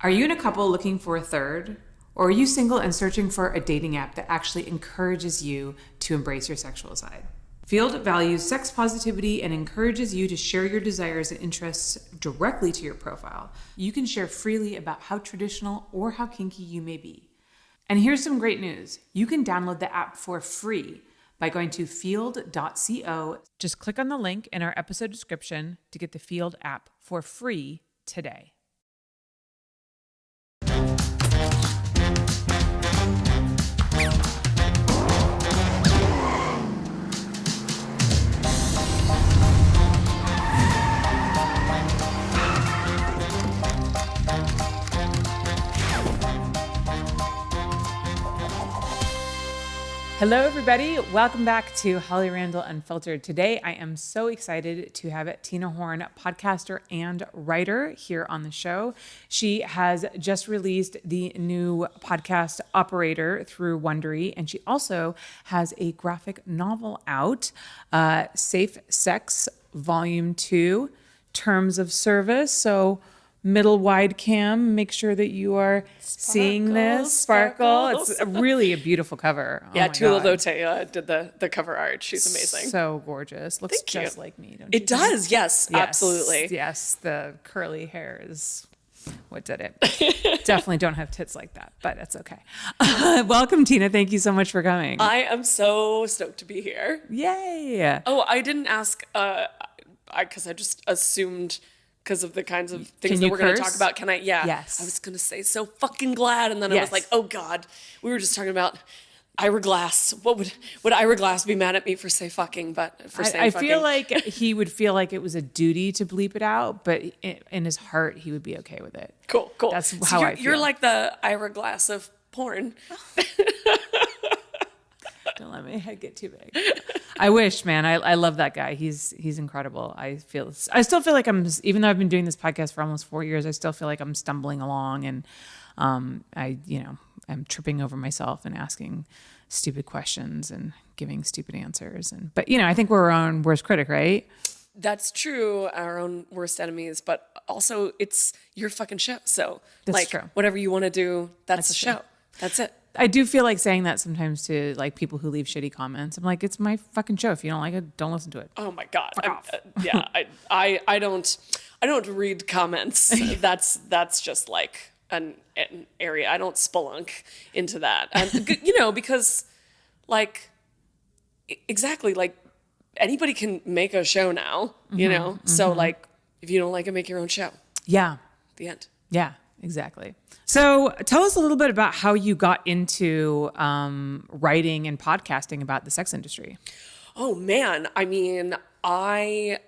Are you in a couple looking for a third? Or are you single and searching for a dating app that actually encourages you to embrace your sexual side? Feeld values sex positivity and encourages you to share your desires and interests directly to your profile. You can share freely about how traditional or how kinky you may be. And here's some great news you can download the app for free by going to feeld.co. Just click on the link in our episode description to get the Feeld app for free today. Hello, everybody. Welcome back to Holly Randall Unfiltered. Today, I am so excited to have Tina Horn, podcaster and writer, here on the show. She has just released the new podcast Operator through Wondery, and she also has a graphic novel out, uh, Safe Sex Volume 2 Terms of Service. So, middle wide cam. Make sure that you are sparkle, seeing this sparkle. Sparkles. It's a really a beautiful cover. Oh yeah, Tula Lotay uh, did the the cover art. She's amazing. So gorgeous. Looks Thank just you. like me. it does. Yes, yes, absolutely. Yes, the curly hair is what did it. Definitely don't have tits like that, but that's okay. welcome, Tina. Thank you so much for coming. I am so stoked to be here. Yay! Oh, I didn't ask. Uh, because I, I just assumed because of the kinds of things that we're going to talk about. Can I? Yeah. Yes. I was going to say so fucking glad, and then yes. I was like, oh god, we were just talking about Ira Glass. What would would Ira Glass be mad at me for say fucking? But for saying I, I fucking. feel like he would feel like it was a duty to bleep it out, but in his heart, he would be okay with it. Cool, cool. That's so how I feel. You're like the Ira Glass of porn. Oh. Don't let my head get too big. I wish, man. I, I love that guy. He's he's incredible. I feel I still feel like I'm even though I've been doing this podcast for almost four years, I still feel like I'm stumbling along and um, I you know I'm tripping over myself and asking stupid questions and giving stupid answers. And but you know I think we're our own worst critic, right? That's true, our own worst enemies, but also it's your fucking show. So that's like true. whatever you want to do, that's, that's the show. That's it. I do feel like saying that sometimes to like people who leave shitty comments. I'm like, it's my fucking show. If you don't like it, don't listen to it. Oh my god. Uh, yeah, I, I I don't I don't read comments. that's that's just like an, an area. I don't spelunk into that. And you know, because like exactly like anybody can make a show now, you mm-hmm, know? Mm-hmm. So like if you don't like it, make your own show. Yeah. The end. Yeah, exactly. So, tell us a little bit about how you got into um, writing and podcasting about the sex industry. Oh, man. I mean, I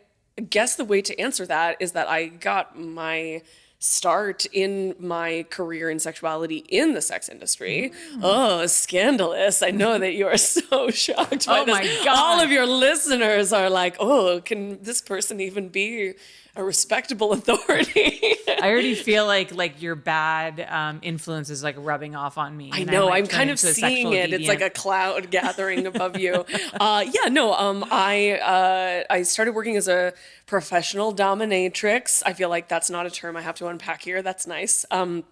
guess the way to answer that is that I got my start in my career in sexuality in the sex industry. Mm. Oh, scandalous. I know that you are so shocked by oh this. My God. All of your listeners are like, oh, can this person even be a respectable authority. I already feel like like your bad um, influence is like rubbing off on me. I know. I'm, I'm kind of seeing it. Deviant. It's like a cloud gathering above you. Uh, yeah. No. Um. I uh, I started working as a professional dominatrix. I feel like that's not a term I have to unpack here. That's nice. Um.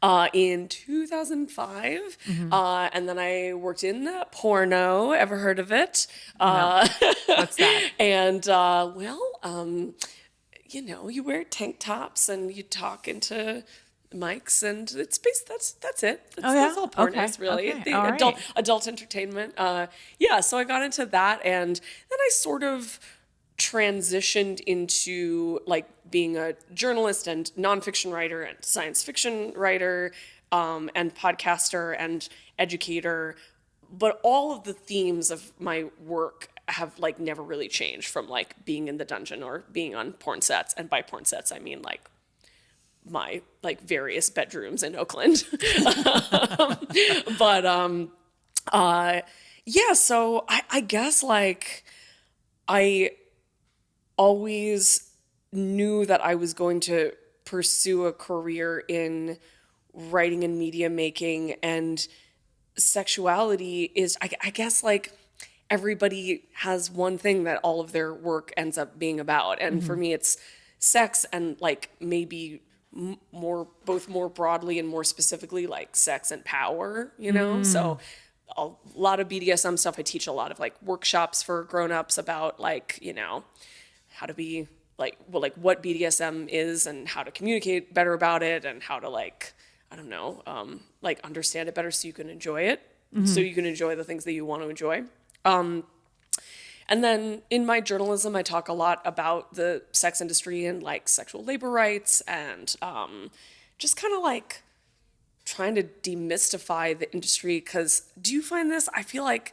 Uh, in 2005. Mm-hmm. Uh, and then I worked in porno. Ever heard of it? Uh, What's that? and uh, well, um, you know, you wear tank tops and you talk into mics and it's based that's that's it that's, oh, yeah? that's all porn okay. is really okay. the all adult right. adult entertainment uh yeah so i got into that and then i sort of transitioned into like being a journalist and nonfiction writer and science fiction writer um, and podcaster and educator but all of the themes of my work have like never really changed from like being in the dungeon or being on porn sets. And by porn sets i mean like my like various bedrooms in oakland. But um uh yeah so I, I guess like i always knew that i was going to pursue a career in writing and media making. And sexuality is I, I guess like everybody has one thing that all of their work ends up being about. And mm-hmm. for me, it's sex and like maybe m- more both more broadly and more specifically like sex and power you know? So a lot of bdsm stuff. I teach a lot of like workshops for grown-ups about like you know how to be like well like what bdsm is and how to communicate better about it and how to like i don't know um like understand it better so you can enjoy it. So you can enjoy the things that you want to enjoy and then in my journalism, I talk a lot about the sex industry and like sexual labor rights and um, just kind of like trying to demystify the industry. Because do you find this? I feel like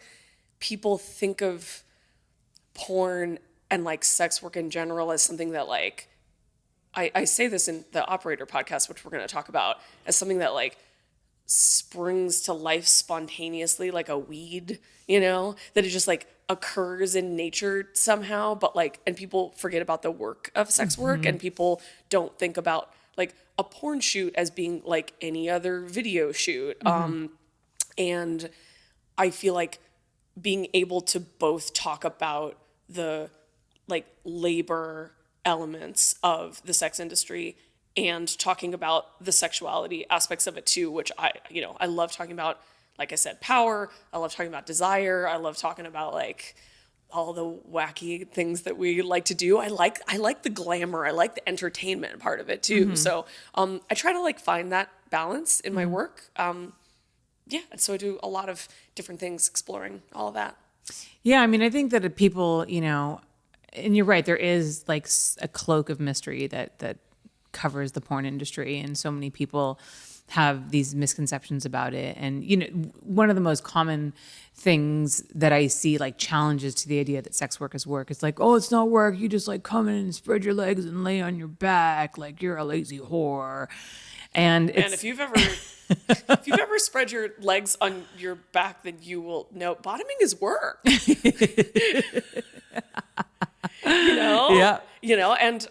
people think of porn and like sex work in general as something that like, I, I say this in the Operator podcast, which we're going to talk about, as something that like springs to life spontaneously like a weed, you know, that it just like occurs in nature somehow, but like, and people forget about the work of sex work and people don't think about like a porn shoot as being like any other video shoot. Um, and I feel like being able to both talk about the like labor elements of the sex industry and talking about the sexuality aspects of it too, which I, you know, I love talking about, like I said, power. I love talking about desire. I love talking about like all the wacky things that we like to do. I like I like the glamour. I like the entertainment part of it too. So um, I try to like find that balance in my work. Um, yeah, and so I do a lot of different things, exploring all of that. Yeah, I mean, I think that people, you know, and you're right, there is like a cloak of mystery that that covers the porn industry, and so many people have these misconceptions about it. And you know, one of the most common things that I see, like challenges to the idea that sex work is work, it's like, oh, it's not work. You just like come in and spread your legs and lay on your back, like you're a lazy whore. And And if you've ever if you've ever spread your legs on your back, then you will know bottoming is work. you know, Yeah. you know, and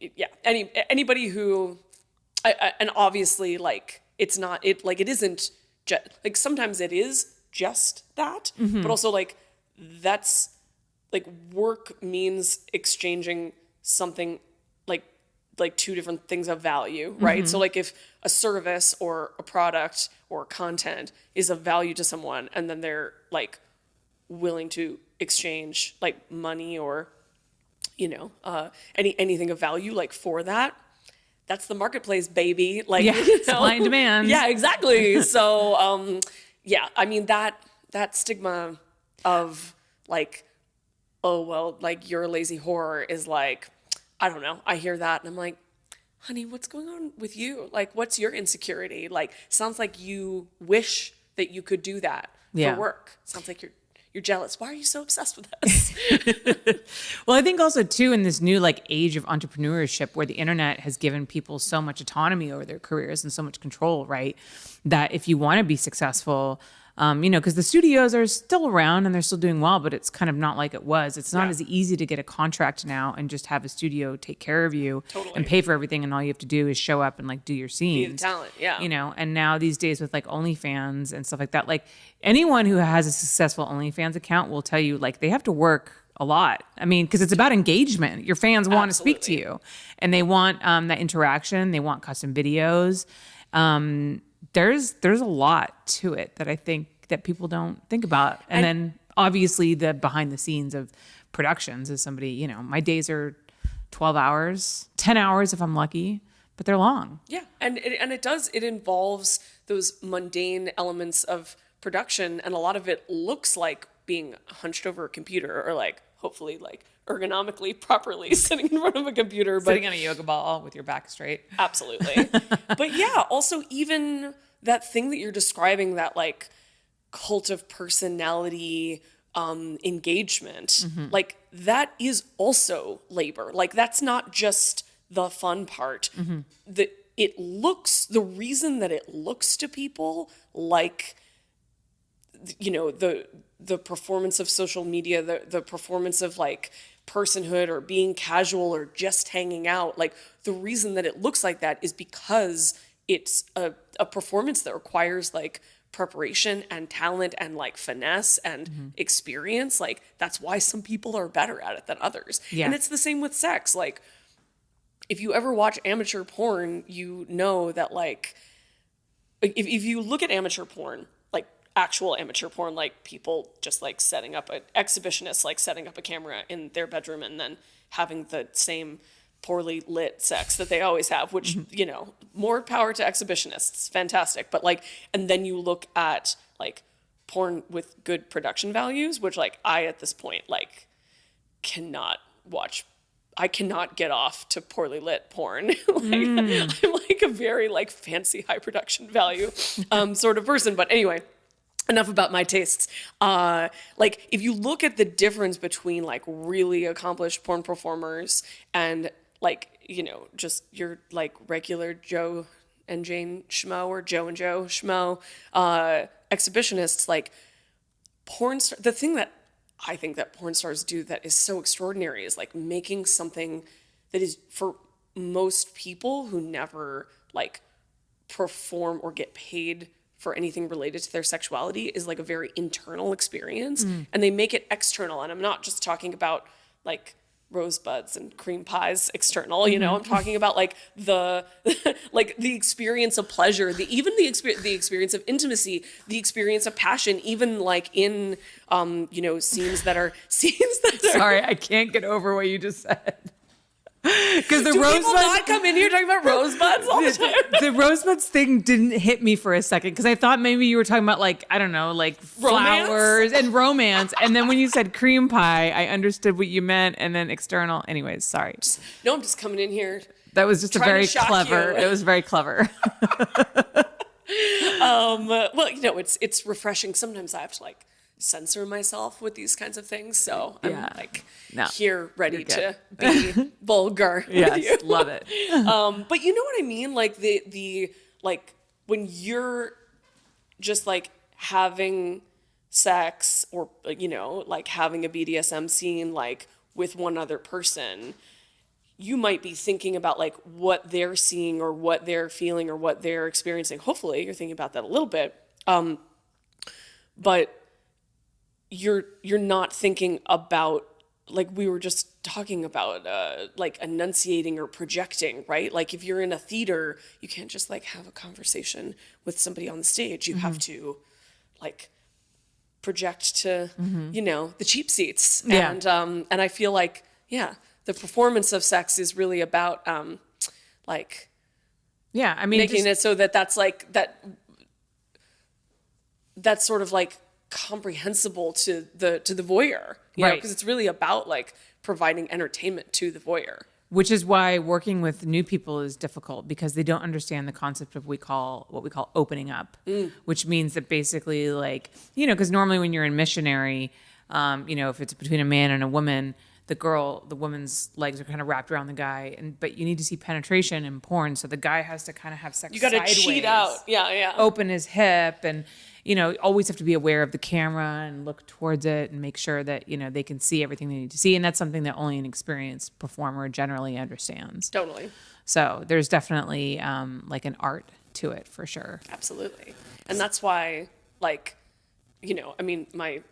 yeah, any anybody who, I, I, and obviously, like it's not it like it isn't just like sometimes it is just that, mm-hmm. but also like that's like work means exchanging something like like two different things of value right? Mm-hmm. So like if a service or a product or content is of value to someone and then they're like willing to exchange like money or you know uh any anything of value like for that. That's the marketplace baby. Like Yeah, you know? supply and demand. yeah exactly. So um yeah i mean that that stigma of like oh well like you're a lazy whore is like i don't know. I hear that and i'm like honey what's going on with you? Like what's your insecurity? Like sounds like you wish that you could do that Yeah. for work. Sounds like you're you're jealous why are you so obsessed with us Well, I think also too in this new like age of entrepreneurship where the internet has given people so much autonomy over their careers and so much control, right? That if you want to be successful, um, you know, because the studios are still around and they're still doing well, but it's kind of not like it was. It's not Yeah. as easy to get a contract now and just have a studio take care of you Totally. and pay for everything, and all you have to do is show up and like do your scenes, be the talent yeah. You know and now these days with like onlyfans and stuff like that like anyone who has a successful onlyfans account will tell you like they have to work a lot. I mean because it's about engagement. Your fans want to speak to you and they want um, that interaction. They want custom videos. Um, there's there's a lot to it that i think that people don't think about. And, then obviously the behind the scenes of productions is somebody you know my days are 12 hours 10 hours if i'm lucky but they're long. Yeah, and it, and it does. It involves those mundane elements of production, and a lot of it looks like being hunched over a computer, or like hopefully like ergonomically properly sitting in front of a computer. But sitting on a yoga ball with your back straight. absolutely. but yeah, also even that thing that you're describing, that like cult of personality um, engagement, like that is also labor. Like that's not just the fun part. That it looks the reason that it looks to people like you know the the performance of social media the the performance of like personhood or being casual or just hanging out like the reason that it looks like that is because it's a, a performance that requires like preparation and talent and like finesse and mm-hmm. experience. Like that's why some people are better at it than others. Yeah. and it's the same with sex. Like if you ever watch amateur porn, you know that like if, if you look at amateur porn, actual amateur porn, like people just like setting up a exhibitionists like setting up a camera in their bedroom and then having the same poorly lit sex that they always have, which, you know, more power to exhibitionists. Fantastic. But like and then you look at like porn with good production values, which like I at this point like cannot watch I cannot get off to poorly lit porn. like, Mm. I'm like a very like fancy high production value um, sort of person. But anyway, enough about my tastes. Uh, like if you look at the difference between like really accomplished porn performers and like you know just your like regular Joe and Jane Schmo or Joe and Joe Schmo uh, exhibitionists, like porn star the thing that I think that porn stars do that is so extraordinary is like making something that is for most people who never like perform or get paid for anything related to their sexuality is like a very internal experience and they make it external and I'm not just talking about like rosebuds and cream pies external you know? I'm talking about like the like the experience of pleasure the even the experience the experience of intimacy the experience of passion even like in um you know scenes that are scenes that are Sorry, I can't get over what you just said. Because the do people rosebud, not come in here talking about rosebuds all the time the rosebuds thing didn't hit me for a second because I thought maybe you were talking about like I don't know, like Romance? flowers and romance, and then when you said cream pie, I understood what you meant, and then external. Anyways, sorry, no i'm just coming in here that was just a very clever. you. It was very clever. um well you know it's it's refreshing sometimes i have to like censor myself with these kinds of things. So i'm Yeah. like No, here ready to be vulgar yes, love it. um but you know what i mean? Like the the like when you're just like having sex or you know like having a bdsm scene like with one other person you might be thinking about like what they're seeing or what they're feeling or what they're experiencing. Hopefully you're thinking about that a little bit. Um but you're you're not thinking about like we were just talking about uh like enunciating or projecting right? Like if you're in a theater you can't just like have a conversation with somebody on the stage. You have to like project to you know the cheap seats. Yeah. and um and i feel like yeah the performance of sex is really about um like Yeah, I mean, making just- it so that that's like that that's sort of like comprehensible to the to the voyeur you Right. because it's really about like providing entertainment to the voyeur. Which is why working with new people is difficult because they don't understand the concept of we call what we call opening up. Which means that basically like you know because normally when you're in missionary um, you know if it's between a man and a woman the girl the woman's legs are kind of wrapped around the guy and but you need to see penetration in porn so the guy has to kind of have sex you got to cheat out. Yeah yeah. Open his hip and you know always have to be aware of the camera and look towards it and make sure that you know they can see everything they need to see. And that's something that only an experienced performer generally understands. Totally. So there's definitely um, like an art to it for sure. Absolutely. And that's why like you know i mean my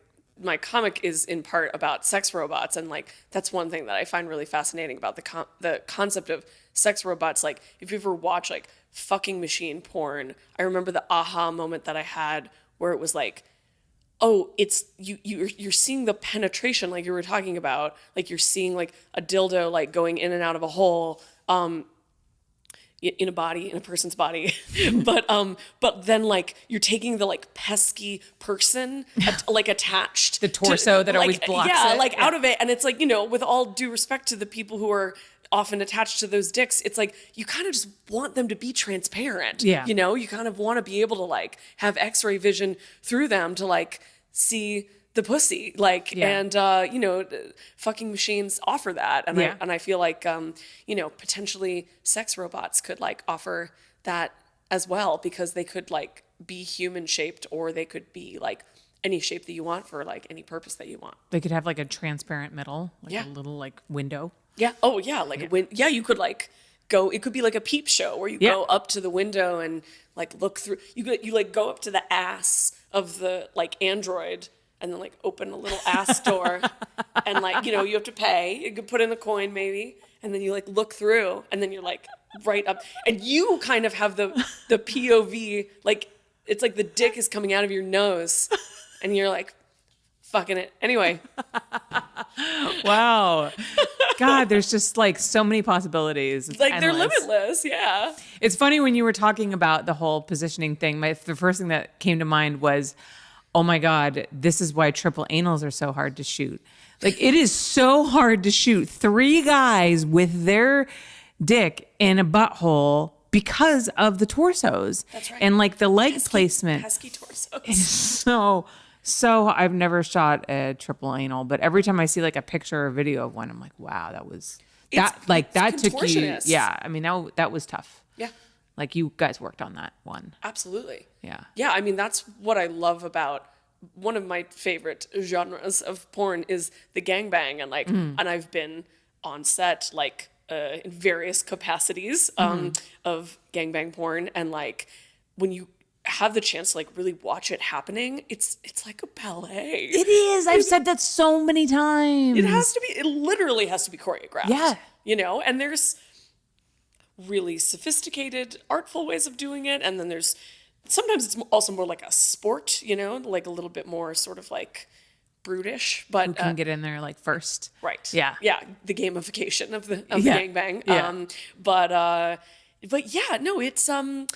my comic is in part about sex robots. And like that's one thing that i find really fascinating about the con- the concept of sex robots. Like if you ever watch like fucking machine porn i remember the aha moment that i had where it was like oh it's you you're, you're seeing the penetration like you were talking about like you're seeing like a dildo like going in and out of a hole um in a body in a person's body but um but then like you're taking the like pesky person at, like attached The torso that always blocks yeah it. like Yeah. out of it and it's like you know with all due respect to the people who are often attached to those dicks it's like you kind of just want them to be transparent Yeah. you know you kind of want to be able to like have x-ray vision through them to like see the pussy like Yeah. and uh you know fucking machines offer that and Yeah. i and i feel like um you know potentially sex robots could like offer that as well because they could like be human shaped or they could be like any shape that you want for like any purpose that you want they could have like a transparent middle like Yeah. a little like window yeah oh yeah like when yeah you could like go it could be like a peep show where you Yeah. go up to the window and like look through you go, you like go up to the ass of the like android and then like open a little ass door, and like you know you have to pay. You could put in a coin maybe, and then you like look through, and then you're like right up, and you kind of have the the POV like it's like the dick is coming out of your nose, and you're like fucking it anyway. Wow. God, there's just like so many possibilities. It's Like they're limitless, yeah. It's funny when you were talking about the whole positioning thing. My the first thing that came to mind was, oh my god, this is why triple anals are so hard to shoot. Like it is so hard to shoot three guys with their dick in a butthole because of the torsos. That's right. And like the leg placement. Pesky torsos. So so I've never shot a triple anal, but every time I see like a picture or video of one, I'm like, wow, that was that It's- like that took you. Yeah, I mean that that was tough. Yeah, Like you guys worked on that one. absolutely. Yeah. Yeah, I mean that's what I love about one of my favorite genres of porn is the gangbang and like Mm. and I've been on set like uh, in various capacities um, Mm-hmm. of gangbang porn and like when you have the chance to like really watch it happening it's it's like a ballet It is. I've said that so many times. it has to be it literally has to be choreographed Yeah. you know and there's really sophisticated artful ways of doing it and then there's sometimes it's also more like a sport you know like a little bit more sort of like brutish but Who can uh, get in there like first? right Yeah. yeah the gamification of the of Yeah. the gangbang Yeah. um but uh but yeah no it's um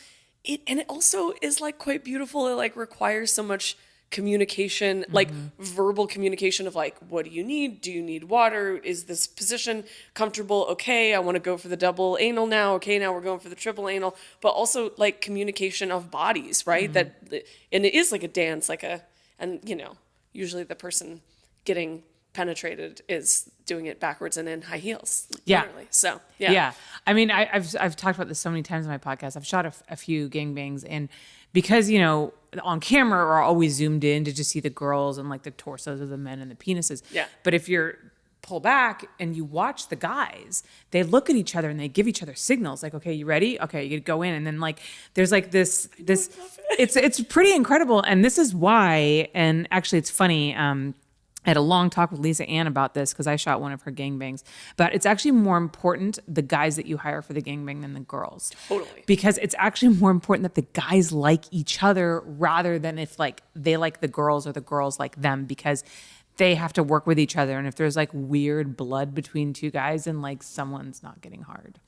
it and it also is like quite beautiful. It like requires so much communication like mm-hmm. verbal communication of like what do you need? Do you need water? Is this position comfortable? Okay i want to go for the double anal now. Okay now we're going for the triple anal. But also like communication of bodies right? Mm-hmm. That and it is like a dance like a and you know usually the person getting penetrated is doing it backwards and in high heels Yeah. literally. so yeah Yeah. I mean, I, I've I've talked about this so many times in my podcast. I've shot a few gangbangs, and because you know on camera we're always zoomed in to just see the girls and like the torsos of the men and the penises. Yeah. But if you're pull back and you watch the guys, they look at each other and they give each other signals like, okay, you ready? Okay, you go in, and then like there's like this this. It's it's pretty incredible, and this is why. And actually, it's funny. Um, I had a long talk with Lisa Ann about this because I shot one of her gangbangs. But it's actually more important the guys that you hire for the gangbang than the girls. Totally. Because it's actually more important that the guys like each other rather than if like they like the girls or the girls like them because they have to work with each other. And if there's like weird blood between two guys, and like someone's not getting hard.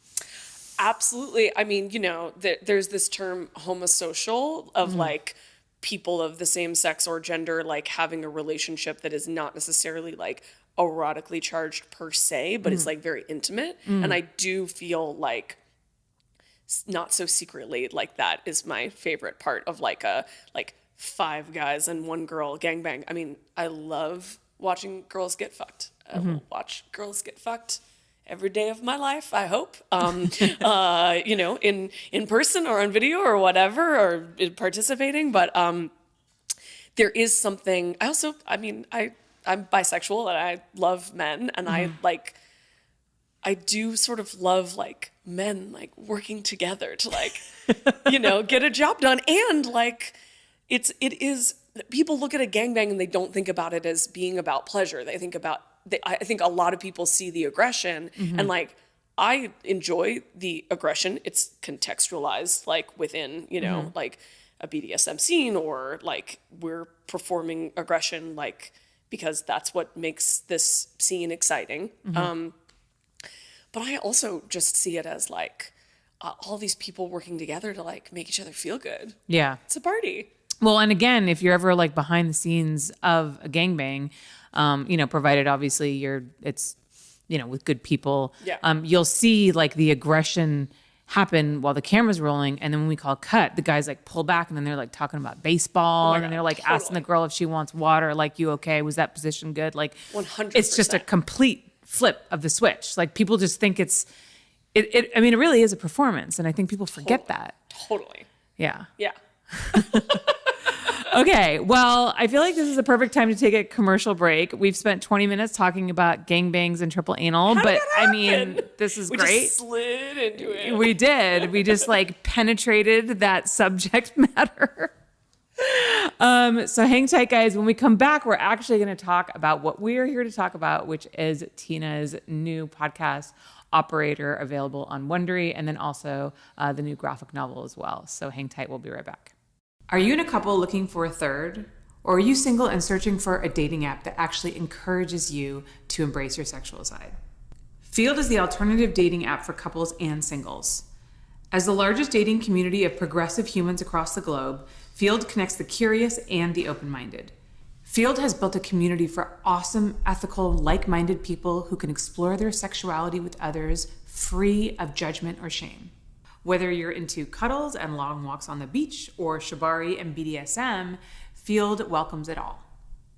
Absolutely. I mean, you know, there, there's this term homosocial of mm-hmm. like people of the same sex or gender like having a relationship that is not necessarily like erotically charged per se, but it's mm. like very intimate. Mm. And I do feel like not so secretly like that is my favorite part of like a like five guys and one girl gangbang. I mean, I love watching girls get fucked. I mm-hmm. will watch girls get fucked every day of my life. I hope, um, uh, you know, in in person or on video or whatever, or participating. But um, there is something. I also, I mean, I I'm bisexual and I love men, and I like. I do sort of love like men like working together to like you know get a job done and like it's it is people look at a gangbang and they don't think about it as being about pleasure they think about they, I think a lot of people see the aggression and like I enjoy the aggression it's contextualized like within you know like a BDSM scene or like we're performing aggression like because that's what makes this scene exciting um but I also just see it as like uh, all these people working together to like make each other feel good. Yeah. It's a party. Well, and again, if you're ever like behind the scenes of a gangbang, um, you know, provided obviously you're it's you know with good people, Yeah. um, you'll see like the aggression happen while the camera's rolling, and then when we call cut, the guys like pull back, and then they're like talking about baseball, and then they're like asking the girl if she wants water, like you okay? Was that position good? Like 100%. It's just a complete flip of the switch. Like people just think it's. It, it, I mean, it really is a performance, and I think people forget that. Totally. Yeah. Yeah. Okay, well, I feel like this is a perfect time to take a commercial break. We've spent 20 minutes talking about gangbangs and triple anal, did but I mean, this is We great. just slid into it. we did. We just like penetrated that subject matter. Um, so hang tight, guys. When we come back, we're actually going to talk about what we are here to talk about, which is Tina's new podcast, Operator, available on Wondery, and then also uh, the new graphic novel as well. So hang tight. We'll be right back. Are you in a couple looking for a third? Or are you single and searching for a dating app that actually encourages you to embrace your sexual side? Feeld is the alternative dating app for couples and singles. As the largest dating community of progressive humans across the globe, Feeld connects the curious and the open minded. Feeld has built a community for awesome, ethical, like minded people who can explore their sexuality with others free of judgment or shame. Whether you're into cuddles and long walks on the beach or shibari and BDSM, Feeld welcomes it all.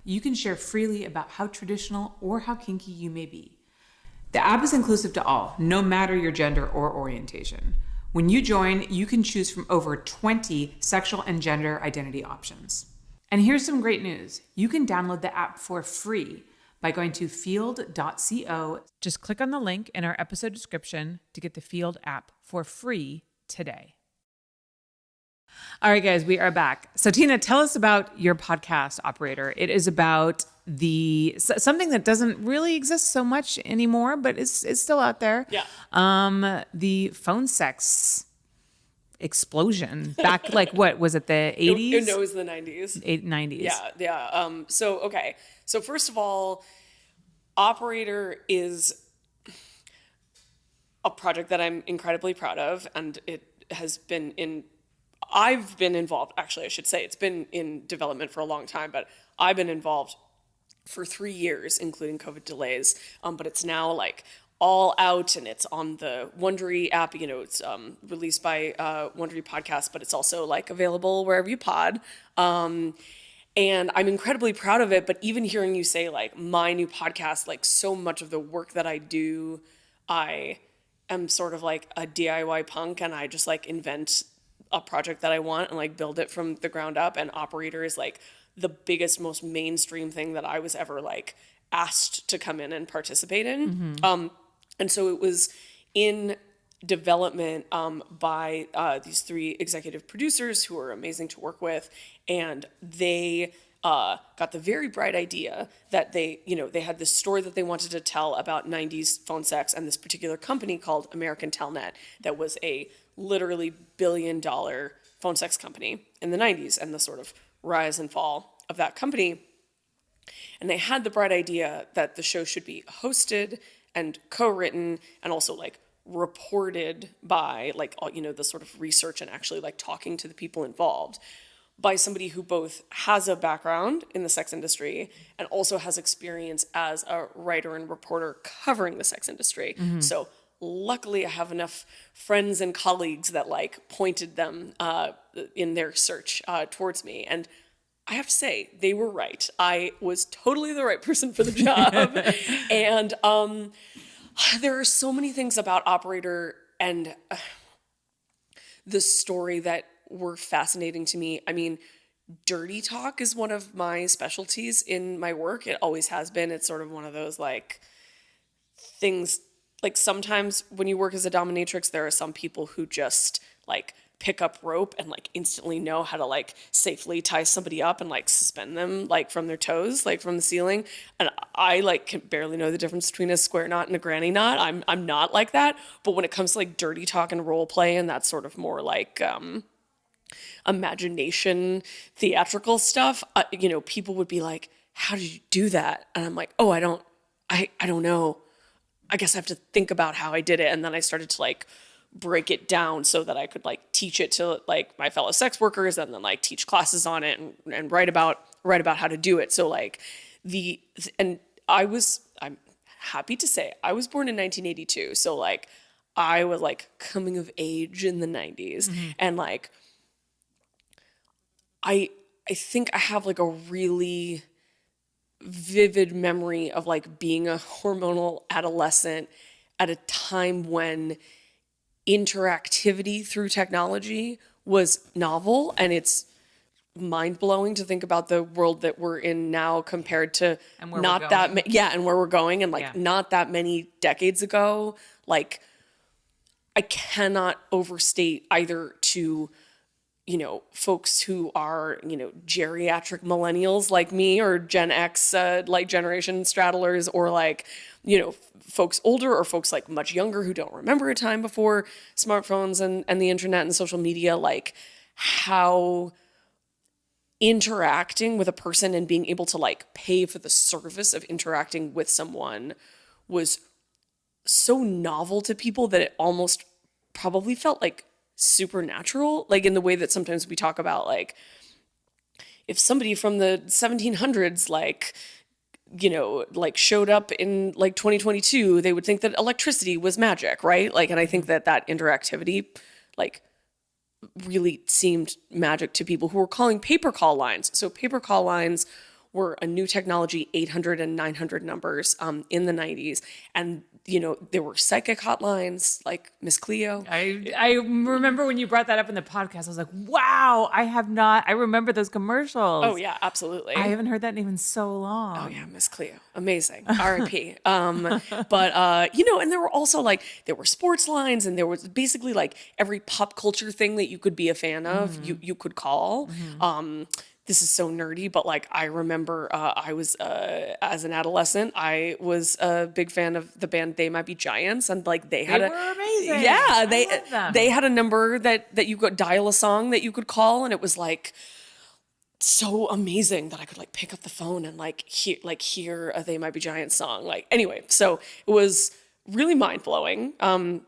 You can share freely about how traditional or how kinky you may be. The app is inclusive to all, no matter your gender or orientation. When you join, you can choose from over 20 sexual and gender identity options. And here's some great news you can download the app for free by going to feeld.co. Just click on the link in our episode description to get the Feeld app for free today. All right, guys, we are back. So, Tina, tell us about your podcast, Operator. It is about the something that doesn't really exist so much anymore, but it's it's still out there. Yeah. Um, the phone sex explosion back like what was it the 80s No, it was the 90s. 90s Yeah, yeah. Um, so okay. So first of all, Operator is a project that I'm incredibly proud of, and it has been in. I've been involved. Actually, I should say it's been in development for a long time, but I've been involved for three years, including COVID delays. Um, but it's now like all out and it's on the Wondery app. You know, it's um, released by uh, Wondery Podcast, but it's also like available wherever you pod. Um, and I'm incredibly proud of it. But even hearing you say like my new podcast, like so much of the work that I do, I am sort of like a DIY punk and I just like invent a project that I want and like build it from the ground up. And Operator is like the biggest, most mainstream thing that I was ever like asked to come in and participate in. Mm-hmm. Um, and so it was in development um, by uh, these three executive producers who are amazing to work with, and they uh, got the very bright idea that they, you know, they had this story that they wanted to tell about 90s phone sex and this particular company called American Telnet that was a literally billion dollar phone sex company in the 90s and the sort of rise and fall of that company. And they had the bright idea that the show should be hosted and co-written and also like reported by like all you know the sort of research and actually like talking to the people involved by somebody who both has a background in the sex industry and also has experience as a writer and reporter covering the sex industry. Mm-hmm. So luckily I have enough friends and colleagues that like pointed them uh, in their search uh, towards me. And I have to say, they were right. I was totally the right person for the job. and um, there are so many things about Operator and uh, the story that were fascinating to me. I mean, dirty talk is one of my specialties in my work. It always has been. It's sort of one of those like things like sometimes when you work as a dominatrix, there are some people who just like pick up rope and like instantly know how to like safely tie somebody up and like suspend them like from their toes like from the ceiling. And i like can barely know the difference between a square knot and a granny knot. I'm i'm not like that. But when it comes to like dirty talk and role play and that sort of more like um imagination theatrical stuff uh, you know people would be like how did you do that? And i'm like oh i don't i i don't know. I guess I have to think about how I did it. And then I started to like break it down so that I could like teach it to like my fellow sex workers and then like teach classes on it and, and write about write about how to do it. So like the and I was I'm happy to say I was born in 1982. So like I was like coming of age in the 90s mm-hmm. and like I I think I have like a really vivid memory of like being a hormonal adolescent at a time when interactivity through technology was novel and it's mind blowing to think about the world that we're in now compared to not that ma- yeah and where we're going and like yeah. not that many decades ago like I cannot overstate either to you know, folks who are, you know, geriatric millennials like me or Gen X, uh, like generation straddlers, or like, you know, folks older or folks like much younger who don't remember a time before smartphones and, and the internet and social media, like how interacting with a person and being able to like pay for the service of interacting with someone was so novel to people that it almost probably felt like supernatural, like in the way that sometimes we talk about like if somebody from the 1700s like you know like showed up in like 2022 they would think that electricity was magic right? Like and i think that that interactivity like really seemed magic to people who were calling pay-per-call lines. So pay-per-call lines were a new technology 800 and 900 numbers um, in the 90s and you know there were psychic hotlines like miss cleo I I remember when you brought that up in the podcast. I was like, wow, I have not. I remember those commercials. oh yeah absolutely I haven't heard that name in so long. Oh yeah, Miss Cleo, amazing. R.I.P. um, but uh, you know, and there were also like there were sports lines, and there was basically like every pop culture thing that you could be a fan of, you you could call. Um, this is so nerdy, but like I remember, uh, I was uh, as an adolescent, I was a big fan of the band They Might Be Giants, and like they had They a were amazing. yeah, they they had a number that that you could dial a song that you could call, and it was like so amazing that I could like pick up the phone and like hear like hear a They Might Be Giants song. Like anyway, so it was really mind blowing um,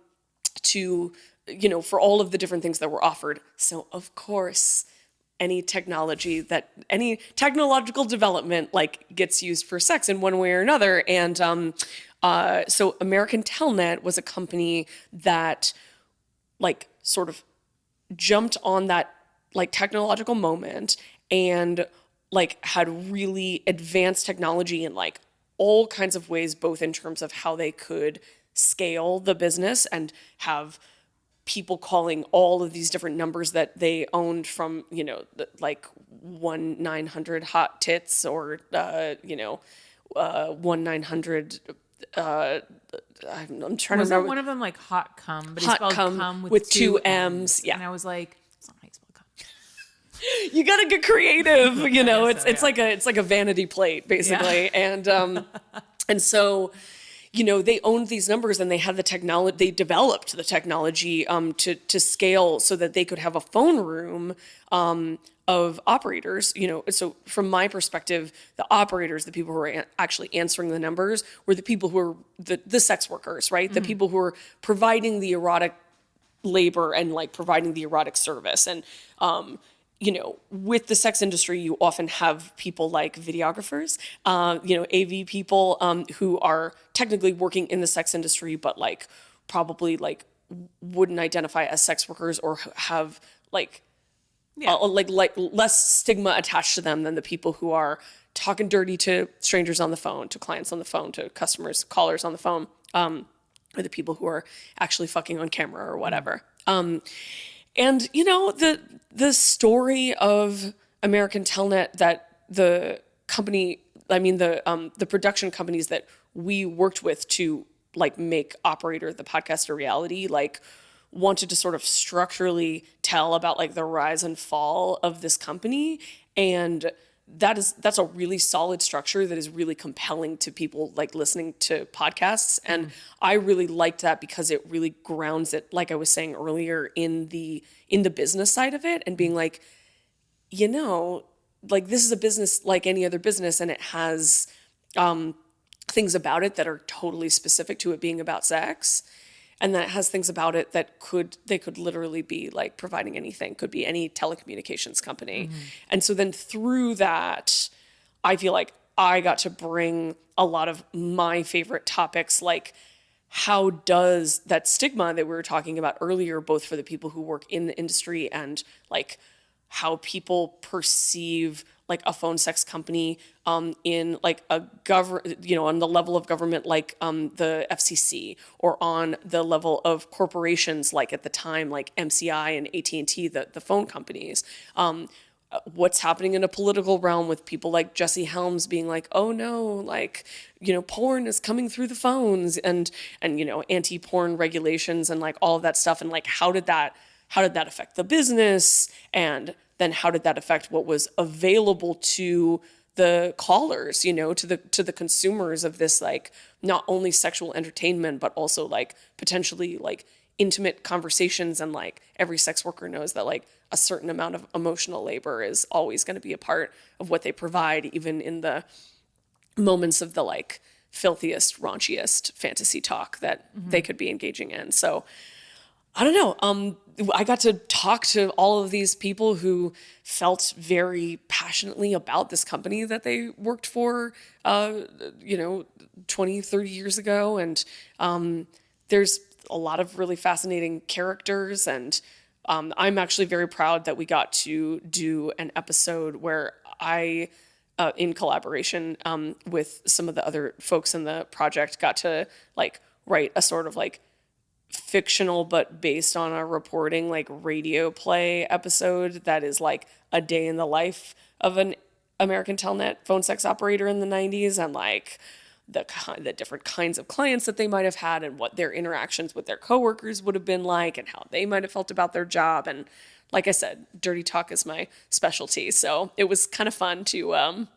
to you know for all of the different things that were offered. So of course, any technology that any technological development like gets used for sex in one way or another, and um, uh, so American Telnet was a company that like sort of jumped on that like technological moment and like had really advanced technology in like all kinds of ways both in terms of how they could scale the business and have people calling all of these different numbers that they owned from you know the, like 1 900 hot tits or uh, you know uh, 1 900 uh, I'm, I'm trying to Wasn't remember one of them like hot cum, but he Hot spelled cum cum, with, with two two M's, yeah. And I was like, it's not how you spell cum. you gotta get creative you know it's so, it's yeah. like a it's like a vanity plate basically and um and so you know they owned these numbers and they had the technology they developed the technology um to to scale so that they could have a phone room um of operators you know. So from my perspective the operators the people who were a- actually answering the numbers were the people who were the the sex workers right? The people who were providing the erotic labor and like providing the erotic service. And um you know with the sex industry you often have people like videographers uh, you know av people um, who are technically working in the sex industry but like probably like wouldn't identify as sex workers or have like uh, like like less stigma attached to them than the people who are talking dirty to strangers on the phone to clients on the phone to customers callers on the phone um, or the people who are actually fucking on camera or whatever. Um, and you know the the story of American Telnet that the company, I mean the um, the production companies that we worked with to like make Operator the podcast a reality, like wanted to sort of structurally tell about like the rise and fall of this company. And that is that's a really solid structure that is really compelling to people like listening to podcasts. And i really liked that because it really grounds it like i was saying earlier in the in the business side of it and being like you know like this is a business like any other business and it has um, things about it that are totally specific to it being about sex and that it has things about it that could they could literally be like providing anything. Could be any telecommunications company. Mm-hmm. And so then through that i feel like i got to bring a lot of my favorite topics like how does that stigma that we were talking about earlier both for the people who work in the industry and like how people perceive like a phone sex company um, in like a government, you know, on the level of government like um, the FCC, or on the level of corporations like at the time like MCI and AT and T, the the phone companies. Um, what's happening in a political realm with people like Jesse Helms being like, "Oh no, like you know, porn is coming through the phones," and and you know, anti-porn regulations and like all of that stuff, and like how did that how did that affect the business and then how did that affect what was available to the callers you know to the to the consumers of this like not only sexual entertainment but also like potentially like intimate conversations and like every sex worker knows that like a certain amount of emotional labor is always going to be a part of what they provide even in the moments of the like filthiest raunchiest fantasy talk that mm-hmm. they could be engaging in. So I don't know. Um, I got to talk to all of these people who felt very passionately about this company that they worked for, uh, you know, 20, 30 years ago. And um, there's a lot of really fascinating characters. And um, I'm actually very proud that we got to do an episode where I, uh, in collaboration um, with some of the other folks in the project, got to like write a sort of like fictional but based on a reporting like radio play episode that is like a day in the life of an American Telnet phone sex operator in the 90s and like the the different kinds of clients that they might have had and what their interactions with their coworkers would have been like and how they might have felt about their job. And like I said dirty talk is my specialty. So it was kind of fun to um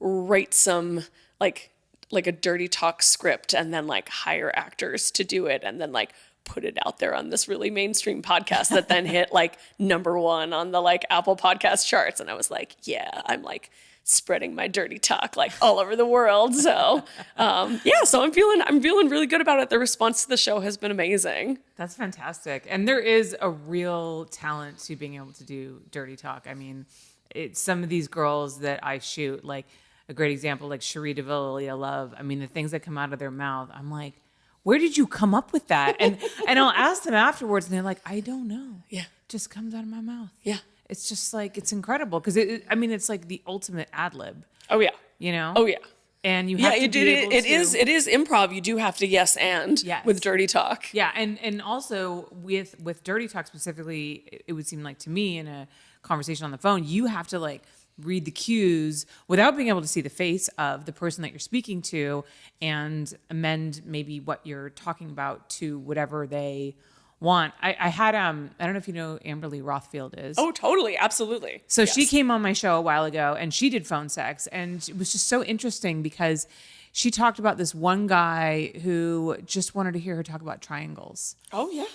write some like like a dirty talk script and then like hire actors to do it and then like put it out there on this really mainstream podcast that then hit like number one on the like Apple podcast charts. And I was like, yeah, I'm like spreading my dirty talk like all over the world. So um, yeah, so I'm feeling I'm feeling really good about it. The response to the show has been amazing. That's fantastic. And there is a real talent to being able to do dirty talk. I mean, it's some of these girls that I shoot, like a great example, like Cherie DeVillia Love. I mean, the things that come out of their mouth, I'm like, where did you come up with that? And and I'll ask them afterwards, and they're like, I don't know. Yeah. It just comes out of my mouth. Yeah. It's just like it's incredible because it, it- I mean, it's like the ultimate ad lib, Oh yeah. you know? Oh yeah. And you Yeah, have to it, it, it to, is it is improv. You do have to yes and Yes. with dirty talk. Yeah, and and also with with dirty talk specifically, it would seem like to me in a conversation on the phone, you have to like read the cues without being able to see the face of the person that you're speaking to and amend maybe what you're talking about to whatever they want. I, I had um I don't know if you know Amberly Rothfield is. Oh, totally, absolutely. So she came on my show a while ago and she did phone sex and it was just so interesting because she talked about this one guy who just wanted to hear her talk about triangles, Oh yeah.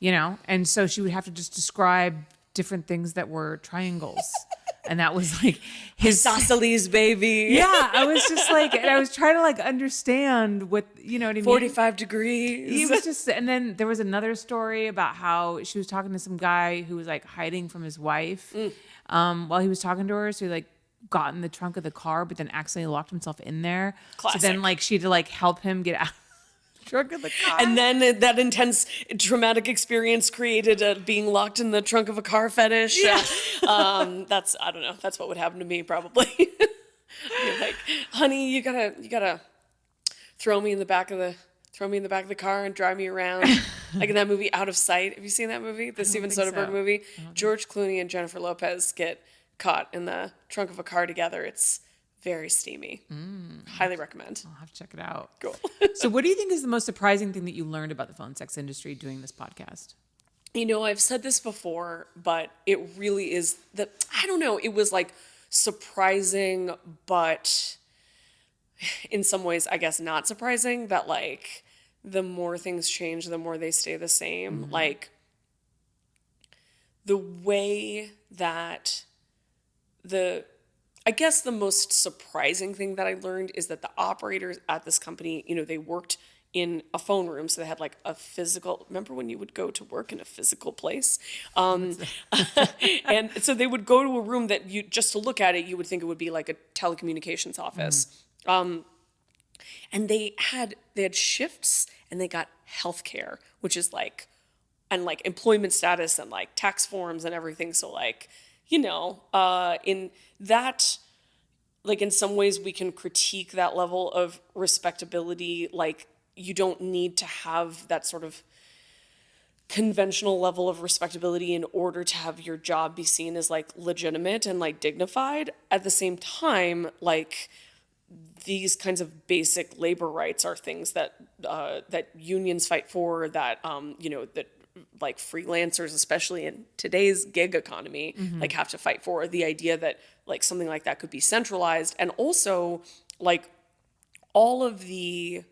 you know? And so she would have to just describe different things that were triangles. and that was like his Isosceles, baby. Yeah, I was just like and I was trying to like understand what, you know what I mean? 45 degrees. It was just, and then there was another story about how she was talking to some guy who was like hiding from his wife Mm. um, while he was talking to her. So he like got in the trunk of the car, but then accidentally locked himself in there. Classic. So then like she had to like help him get out trunk of the car. and then that intense traumatic experience created a being locked in the trunk of a car fetish. Yeah. um, that's I don't know. That's what would happen to me probably. You're like, honey, you gotta you gotta throw me in the back of the throw me in the back of the car and drive me around. like in that movie Out of Sight. Have you seen that movie? The Steven Soderbergh so. movie. George Clooney and Jennifer Lopez get caught in the trunk of a car together. It's very steamy. Mm. Highly recommend. I'll have to check it out. Cool. So what do you think is the most surprising thing that you learned about the phone sex industry doing this podcast? You know, I've said this before, but it really is that I don't know, it was like surprising, but in some ways, I guess not surprising that like the more things change, the more they stay the same. Mm-hmm. Like the way that the I guess the most surprising thing that I learned is that the operators at this company, you know, they worked in a phone room, so they had like a physical. Remember when you would go to work in a physical place, um, and so they would go to a room that you just to look at it, you would think it would be like a telecommunications office. Um, and they had they had shifts, and they got health care, which is like and like employment status and like tax forms and everything. So like, you know, uh, in that, like in some ways we can critique that level of respectability. Like you don't need to have that sort of conventional level of respectability in order to have your job be seen as like legitimate and like dignified. At the same time, like these kinds of basic labor rights are things that uh, that unions fight for that um, you know that like freelancers especially in today's gig economy like have to fight for the idea that like something like that could be centralized and also like all of the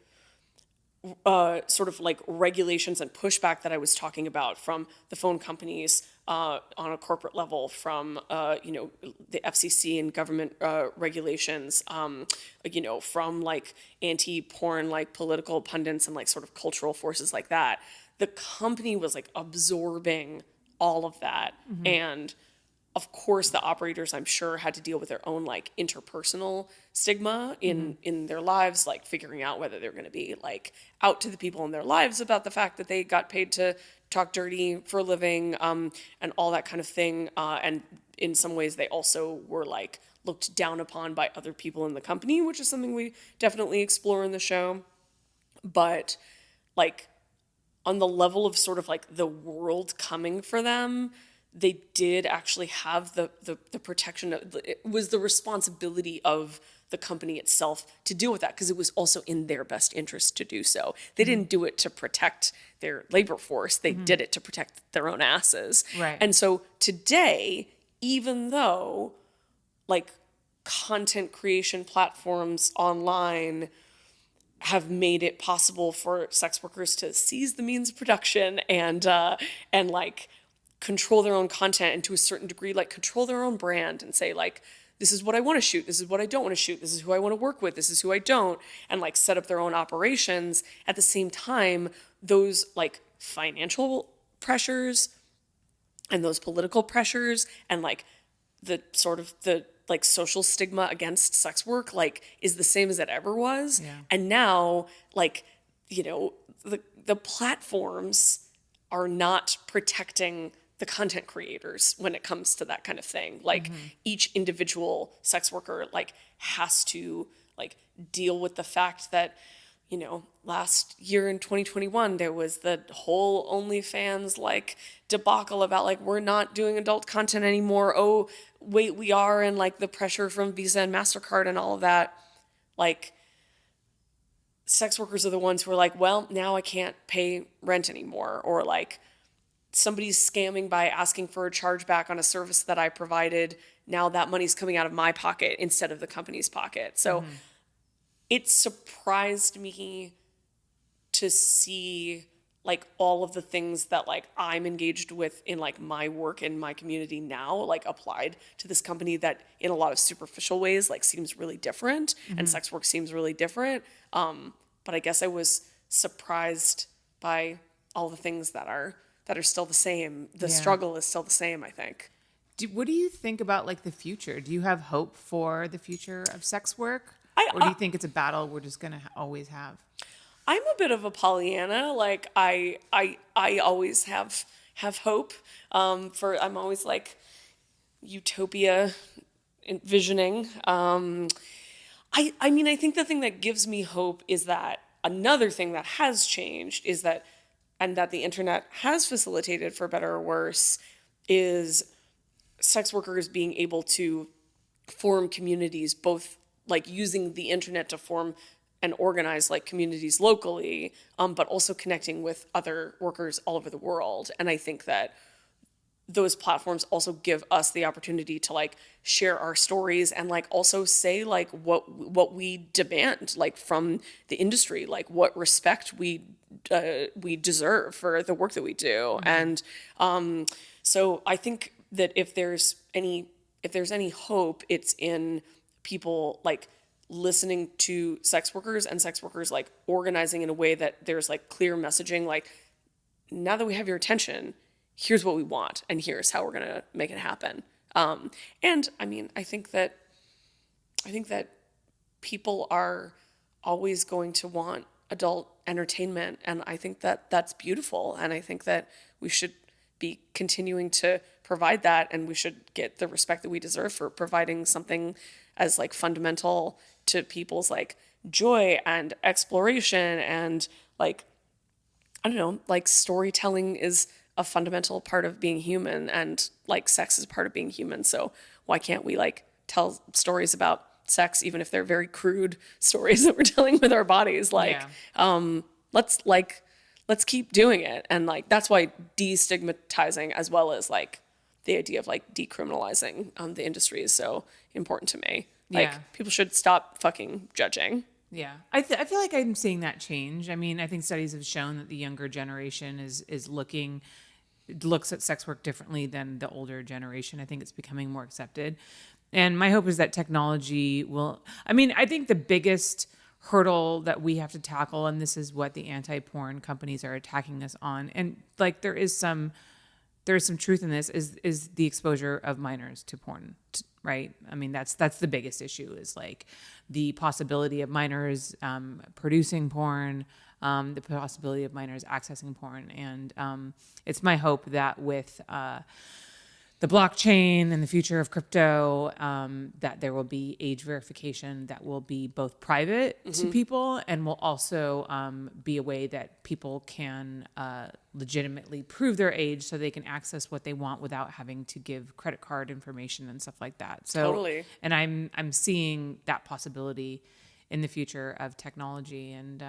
uh, sort of like regulations and pushback that I was talking about from the phone companies uh, on a corporate level, from uh, you know the FCC and government uh, regulations, um, you know from like anti-porn like political pundits and like sort of cultural forces like that. The company was like absorbing all of that and of course the operators i'm sure had to deal with their own like interpersonal stigma in in their lives like figuring out whether they're going to be like out to the people in their lives about the fact that they got paid to talk dirty for a living um, and all that kind of thing uh, and in some ways they also were like looked down upon by other people in the company which is something we definitely explore in the show. But like on the level of sort of like the world coming for them they did actually have the the, the protection of it was the responsibility of the company itself to deal with that because it was also in their best interest to do so. They didn't do it to protect their labor force. They did it to protect their own asses. Right. and so today even though like content creation platforms online have made it possible for sex workers to seize the means of production and uh, and like control their own content and to a certain degree like control their own brand and say like this is what I want to shoot. This is what I don't want to shoot. This is who I want to work with. This is who I don't and like set up their own operations. At the same time those like financial pressures and those political pressures and like the sort of the like social stigma against sex work like is the same as it ever was. Yeah. and now like you know the the platforms are not protecting the content creators when it comes to that kind of thing like mm-hmm. each individual sex worker like has to like deal with the fact that you know, last year in 2021, there was the whole OnlyFans like debacle about like, we're not doing adult content anymore. Oh, wait, we are. And like the pressure from Visa and MasterCard and all of that. Like, sex workers are the ones who are like, well, now I can't pay rent anymore. Or like, somebody's scamming by asking for a chargeback on a service that I provided. Now that money's coming out of my pocket instead of the company's pocket. So, it surprised me to see like all of the things that like I'm engaged with in like my work in my community now like applied to this company that in a lot of superficial ways like seems really different and sex work seems really different um but I guess I was surprised by all the things that are that are still the same the Yeah. struggle is still the same I think Do, what do you think about like the future? Do you have hope for the future of sex work? I- or do you think it's a battle we're just going to always have? I'm a bit of a Pollyanna. Like I I I always have have hope. Um, for I'm always like utopia envisioning. Um, I I mean I think the thing that gives me hope is that another thing that has changed is that and that the internet has facilitated for better or worse is sex workers being able to form communities both like using the internet to form and organize like communities locally um, but also connecting with other workers all over the world. And i think that those platforms also give us the opportunity to like share our stories and like also say like what what we demand like from the industry like what respect we uh, we deserve for the work that we do. And um so i think that if there's any if there's any hope it's in people like listening to sex workers and sex workers like organizing in a way that there's like clear messaging like now that we have your attention, here's what we want, and here's how we're gonna make it happen. Um, and I mean, I think that I think that people are always going to want adult entertainment, and I think that that's beautiful, and I think that we should be continuing to provide that, and we should get the respect that we deserve for providing something as like fundamental to people's like joy and exploration and like I don't know, like storytelling is a fundamental part of being human and like sex is part of being human. So why can't we like tell stories about sex even if they're very crude stories that we're telling with our bodies? Like Yeah. um let's like let's keep doing it. And like that's why destigmatizing as well as like the idea of like decriminalizing um, the industry is so important to me. Like Yeah. people should stop fucking judging. Yeah, I, th- I feel like I'm seeing that change. I mean, I think studies have shown that the younger generation is is looking looks at sex work differently than the older generation. I think it's becoming more accepted, and my hope is that technology will. I mean, I think the biggest hurdle that we have to tackle, and this is what the anti-porn companies are attacking us on, and like there is some there's some truth in this is is the exposure of minors to porn right i mean that's that's the biggest issue is like the possibility of minors um, producing porn um, the possibility of minors accessing porn and um, it's my hope that with uh, the blockchain and the future of crypto, um, that there will be age verification that will be both private to people and will also um, be a way that people can uh, legitimately prove their age so they can access what they want without having to give credit card information and stuff like that. So, Totally. and I'm I'm seeing that possibility in the future of technology and.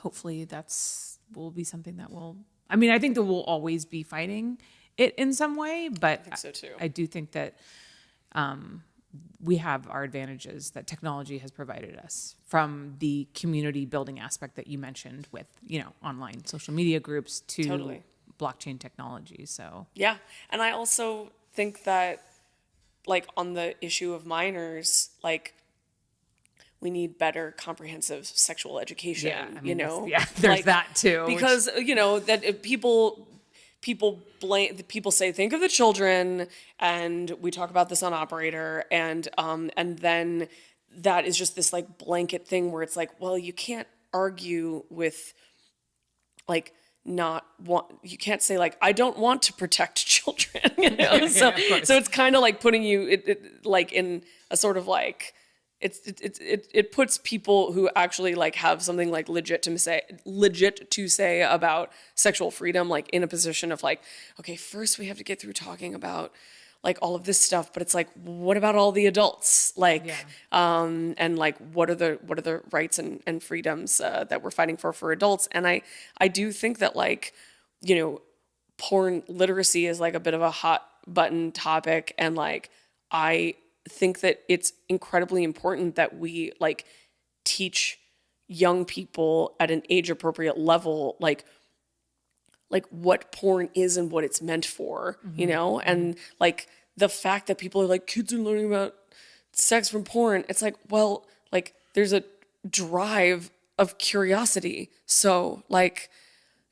Hopefully that's will be something that will i mean i think that we'll always be fighting it in some way but i think so, too. I do think that um, we have our advantages that technology has provided us from the community building aspect that you mentioned with you know online social media groups to Totally. blockchain technology so Yeah. And I also think that, like, on the issue of minors, like, we need better comprehensive sexual education. Yeah, I you know, yeah, there's that too, which- Because you know that people people blame people say think of the children, and we talk about this on operator, and um and then that is just this like blanket thing where it's like, well, you can't argue with like not want you can't say like I don't want to protect children you know so of course. so it's kind of like putting you it, it, like in a sort of like it's it, it it it puts people who actually like have something like legit to say legit to say about sexual freedom like in a position of like okay first we have to get through talking about like all of this stuff but it's like what about all the adults like Yeah. um, and like what are the what are the rights and, and freedoms uh, that we're fighting for for adults and i i do think that like you know porn literacy is like a bit of a hot button topic and like i think that it's incredibly important that we like teach young people at an age appropriate level like like what porn is and what it's meant for, you mm-hmm. know? And like the fact that people are like, kids are learning about sex from porn, it's like, well, like there's a drive of curiosity. So, like,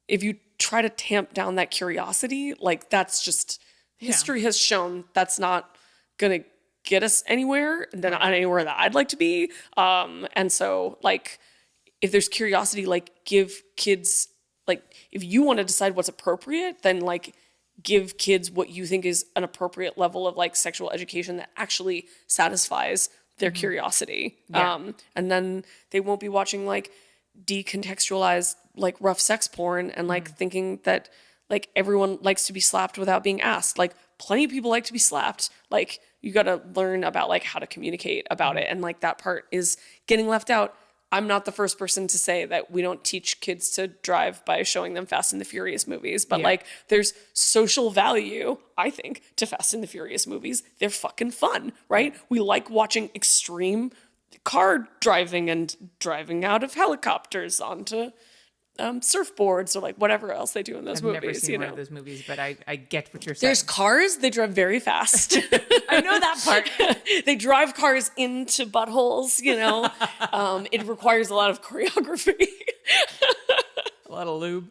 if you try to tamp down that curiosity, like that's just history has shown that's not gonna get us anywhere, and then not anywhere that I'd like to be. Um, and so like if there's curiosity, like give kids like if you want to decide what's appropriate, then like give kids what you think is an appropriate level of like sexual education that actually satisfies their curiosity. Yeah. Um, and then they won't be watching like decontextualized like rough sex porn and like thinking that like everyone likes to be slapped without being asked. Like plenty of people like to be slapped. Like you got to learn about like how to communicate about it and like that part is getting left out. I'm not the first person to say that we don't teach kids to drive by showing them Fast and the Furious movies, but Yeah. like there's social value, I think, to Fast and the Furious movies. They're fucking fun, right? We like watching extreme car driving and driving out of helicopters onto um, surfboards or like whatever else they do in those i've movies. never seen you one of those movies but i, I get what you're saying there's cars. They drive very fast. i know that part they drive cars into buttholes. You know, um, it requires a lot of choreography. a lot of lube.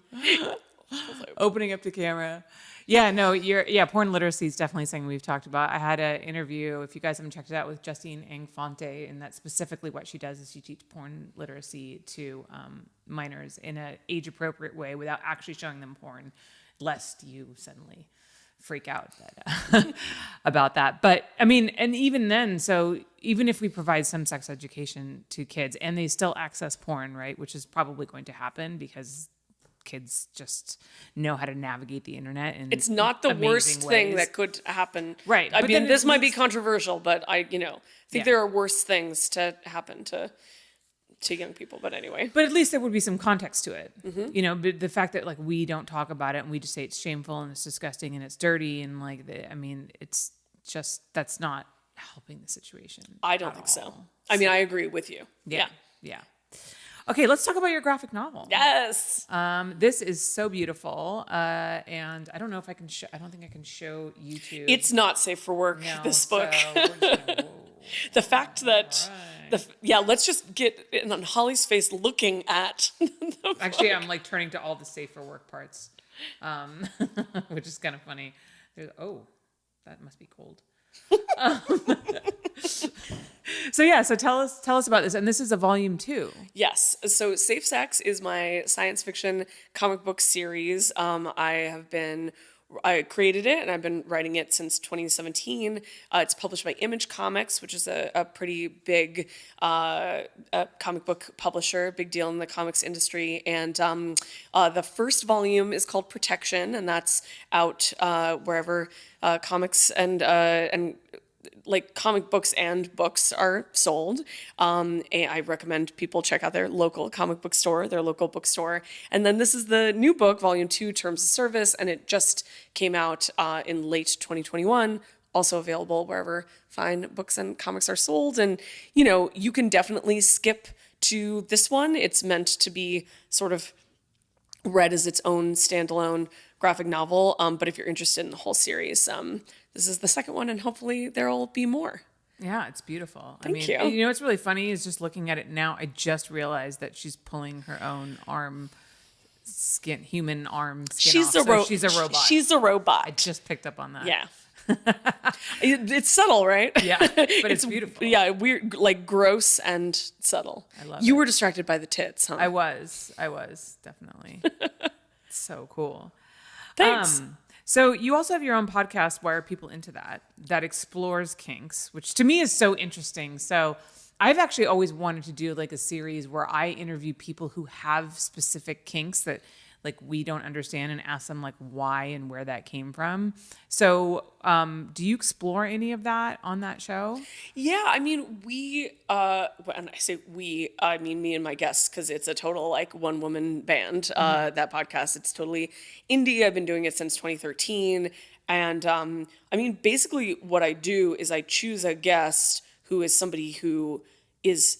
Opening up the camera. Yeah, no, you're yeah, porn literacy is definitely something we've talked about. I had an interview, if you guys haven't checked it out, with Justine Ang Fonte, and that's specifically what she does is she teaches porn literacy to um, minors in an age appropriate way without actually showing them porn, lest you suddenly freak out that, uh, about that. But I mean, and even then, so even if we provide some sex education to kids and they still access porn, right, which is probably going to happen because kids just know how to navigate the internet and It's not the worst thing that could happen. Right, I but mean, this might be controversial, but I, you know, think Yeah. there are worse things to happen to to young people. But anyway, But at least there would be some context to it. Mm-hmm. You know, but the fact that like we don't talk about it and we just say it's shameful and it's disgusting and it's dirty and like the, I mean, it's just that's not helping the situation. I don't think so. I mean, I agree with you. Yeah. Yeah. Okay, let's talk about your graphic novel. Yes. Um, this is so beautiful, uh, and I don't know if I can. Show, I don't think I can show YouTube. It's not safe for work. No, this book. gonna- the fact that the yeah, let's just get in on Holly's face looking at. the Actually, I'm like turning to all the safe for work parts, um, which is kind of funny. There's, oh, that must be cold. Um, so yeah, so tell us tell us about this, and this is a volume two. Yes. So Safe Sex is my science fiction comic book series. Um, I have been. I created it and I've been writing it since 2017. Uh, it's published by Image Comics, which is a, a pretty big uh, uh comic book publisher, big deal in the comics industry. And um, uh, the first volume is called Protection, and that's out uh, wherever uh, comics and and like comic books and books are sold. Um, I recommend people check out their local comic book store, their local bookstore. And then this is the new book, Volume Two, Terms of Service, and it just came out uh, in late 2021. Also available wherever fine books and comics are sold. And you know, you can definitely skip to this one. It's meant to be sort of read as its own standalone graphic novel. Um, but if you're interested in the whole series, um, this is the second one, and hopefully there'll be more. Yeah, it's beautiful. I Thank mean, you. you know what's really funny is just looking at it now. I just realized that she's pulling her own arm skin, human arm skin. She's off, a so She's a robot. She's a robot. I just picked up on that. yeah. It's subtle, right? Yeah, but it's beautiful. Yeah, weird, like gross and subtle. I love it. you it. were distracted by the tits, huh? I was. I was definitely. so cool. Thanks. Um, so you also have your own podcast. Why are people into that? That explores kinks, which to me is so interesting. So I've actually always wanted to do like a series where I interview people who have specific kinks that like we don't understand and ask them like why and where that came from. So um, do you explore any of that on that show? Yeah, I mean, we, uh, when I say we, I mean me and my guests, because it's a total like one woman band, uh, that podcast. It's totally indie. I've been doing it since 2013. And um, I mean, basically, what I do is I choose a guest who is somebody who is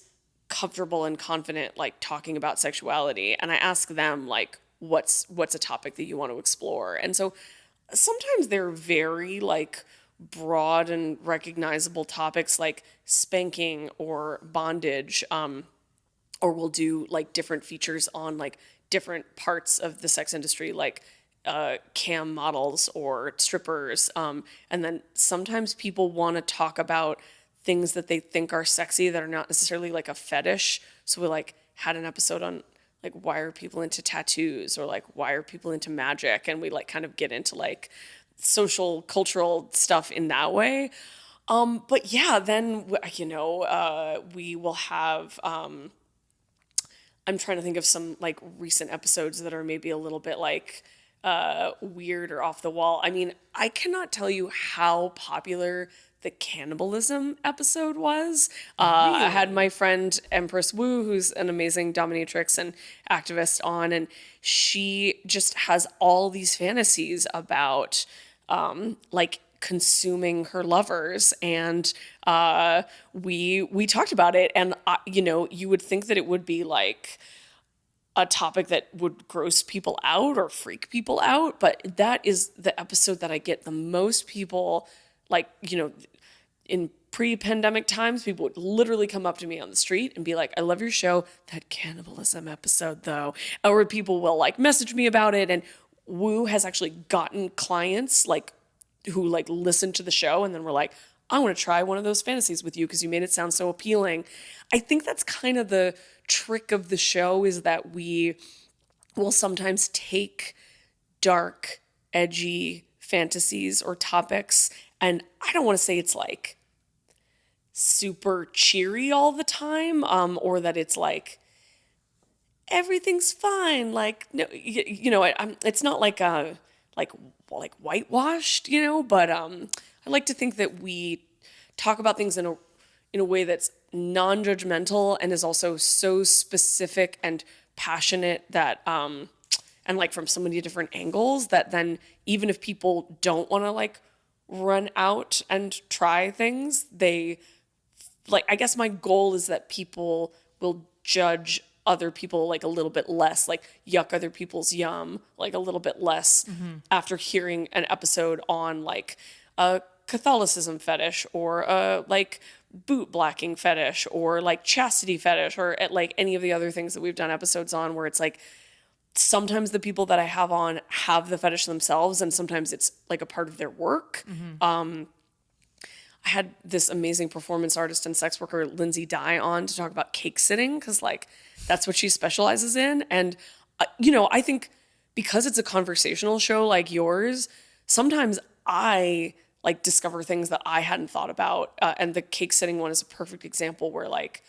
comfortable and confident, like talking about sexuality. And I ask them, like, what's what's a topic that you want to explore. And so sometimes they're very like broad and recognizable topics like spanking or bondage um, or we'll do like different features on like different parts of the sex industry like uh, cam models or strippers um, and then sometimes people want to talk about things that they think are sexy that are not necessarily like a fetish. So we like had an episode on like why are people into tattoos or like why are people into magic? And we like kind of get into like social cultural stuff in that way. Um but yeah then you know uh we will have um i'm trying to think of some like recent episodes that are maybe a little bit like uh weird or off the wall. I mean i cannot tell you how popular the cannibalism episode was. Uh, I had my friend Empress Wu, who's an amazing dominatrix and activist, on, and she just has all these fantasies about um, like consuming her lovers and uh, we we talked about it and uh, you know you would think that it would be like a topic that would gross people out or freak people out but that is the episode that i get the most people like you know in pre-pandemic times people would literally come up to me on the street and be like i love your show that cannibalism episode though. Or people will like message me about it and Wu has actually gotten clients like who like listen to the show and then were like i want to try one of those fantasies with you because you made it sound so appealing. I think that's kind of the trick of the show is that we will sometimes take dark edgy fantasies or topics and i don't want to say it's like super cheery all the time um or that it's like everything's fine like no you, you know I, I'm, it's not like a like like whitewashed you know but um i like to think that we talk about things in a in a way that's non-judgmental and is also so specific and passionate that um and like from so many different angles that then even if people don't want to like run out and try things they like i guess my goal is that people will judge other people like a little bit less like yuck other people's yum like a little bit less mm-hmm. after hearing an episode on like a catholicism fetish or a like boot blacking fetish or like chastity fetish or at like any of the other things that we've done episodes on where it's like sometimes the people that I have on have the fetish themselves, and sometimes it's like a part of their work. Mm-hmm. Um, I had this amazing performance artist and sex worker, Lindsay Dye, on to talk about cake sitting because, like, that's what she specializes in. And, uh, you know, I think because it's a conversational show like yours, sometimes I like discover things that I hadn't thought about. Uh, and the cake sitting one is a perfect example where, like,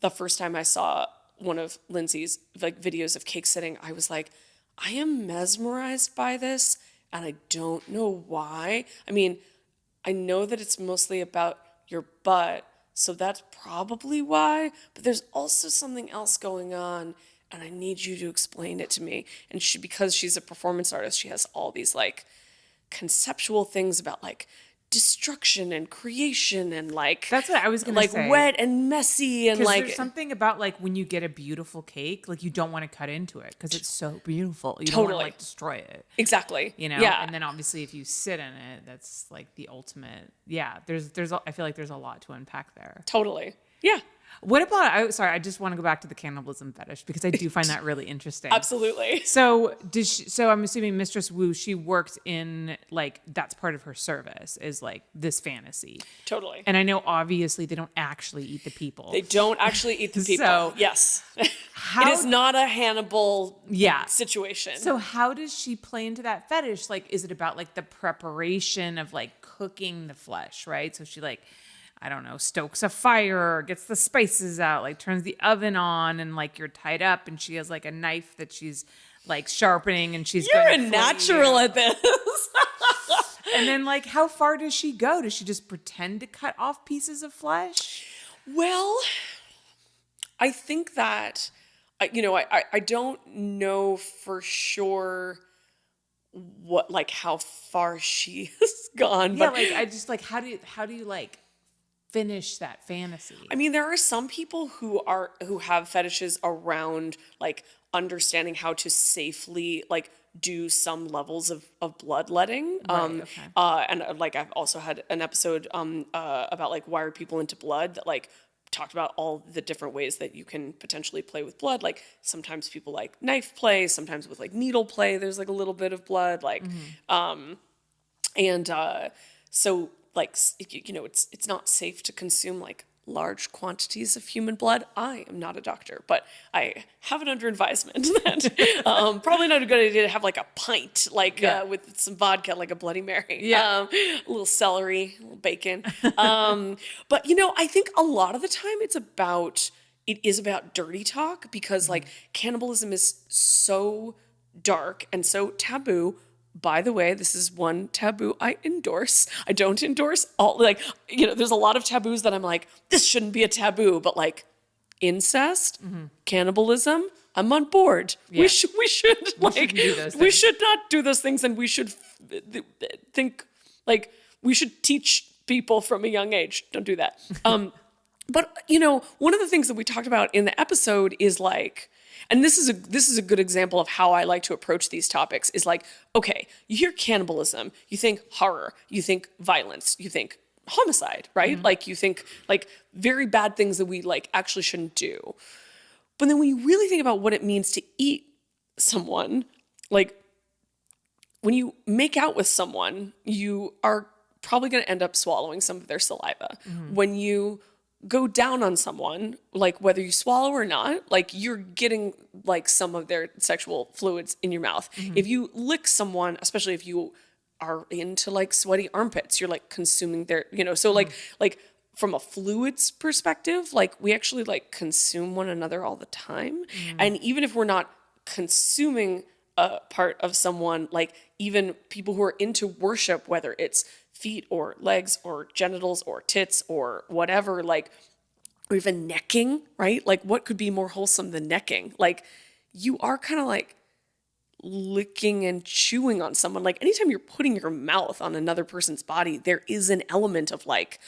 the first time I saw one of Lindsay's like videos of cake sitting, I was like, I am mesmerized by this and I don't know why. I mean, I know that it's mostly about your butt, so that's probably why, but there's also something else going on and I need you to explain it to me. And she because she's a performance artist, she has all these like conceptual things about like destruction and creation and like That's what I was gonna like say. wet and messy and like there's something about like when you get a beautiful cake, like you don't want to cut into it because it's so beautiful. You don't want to Totally. like destroy it. exactly You know, yeah and then obviously if you sit in it, that's like the ultimate. Yeah, there's there's I feel like there's a lot to unpack there. totally yeah What about? I sorry, I just want to go back to the cannibalism fetish because I do find that really interesting. absolutely So did she, so I'm assuming Mistress Wu she worked in like that's part of her service is like this fantasy. totally And I know obviously they don't actually eat the people. they don't actually eat the people So, yes how- it is not a hannibal Yeah. situation So how does she play into that fetish? Like, is it about like the preparation of like cooking the flesh, right? So she like, I don't know, stokes a fire, gets the spices out, like turns the oven on, and like you're tied up, and she has like a knife that she's like sharpening, and she's you're a natural at this And then like, how far does she go? Does she just pretend to cut off pieces of flesh? Well, I think that you know, I, I I don't know for sure what like how far she has gone, Yeah, but like I just like how do you how do you like finish that fantasy? I mean, there are some people who are who have fetishes around like understanding how to safely like do some levels of, of bloodletting. um, okay. uh, and uh, like I've also had an episode um, uh, about like why are people into blood that like talked about all the different ways that you can potentially play with blood. Like sometimes people like knife play, sometimes with like needle play. There's like a little bit of blood, like um, and uh, so like you know it's it's not safe to consume like large quantities of human blood i am not a doctor but i have it under advisement that um, probably not a good idea to have like a pint like Yeah. uh, with some vodka like a bloody mary Yeah. um, a little celery a little bacon um, but you know i think a lot of the time it's about it is about dirty talk because like cannibalism is so dark and so taboo by the way, this is one taboo I endorse. I don't endorse all like you know, there's a lot of taboos that I'm like, this shouldn't be a taboo, but like incest, cannibalism, I'm on board. We should we should like do those we should not do those things and we should think like we should teach people from a young age. Don't do that. Um but you know, one of the things that we talked about in the episode is like and this is a this is a good example of how I like to approach these topics is like, okay, you hear cannibalism, you think horror, you think violence, you think homicide, right? Mm-hmm. Like you think like very bad things that we like actually shouldn't do. But then when you really think about what it means to eat someone, like when you make out with someone, you are probably going to end up swallowing some of their saliva. Mm-hmm. When you go down on someone, like whether you swallow or not, like you're getting like some of their sexual fluids in your mouth. Mm-hmm. If you lick someone, especially if you are into like sweaty armpits, you're like consuming their, you know, so like mm-hmm. like from a fluids perspective, like we actually like consume one another all the time. Mm-hmm. And even if we're not consuming a part of someone, like even people who are into worship, whether it's feet or legs or genitals or tits or whatever, like, or even necking, right? Like, what could be more wholesome than necking? Like, you are kind of like licking and chewing on someone. Like, anytime you're putting your mouth on another person's body, there is an element of like,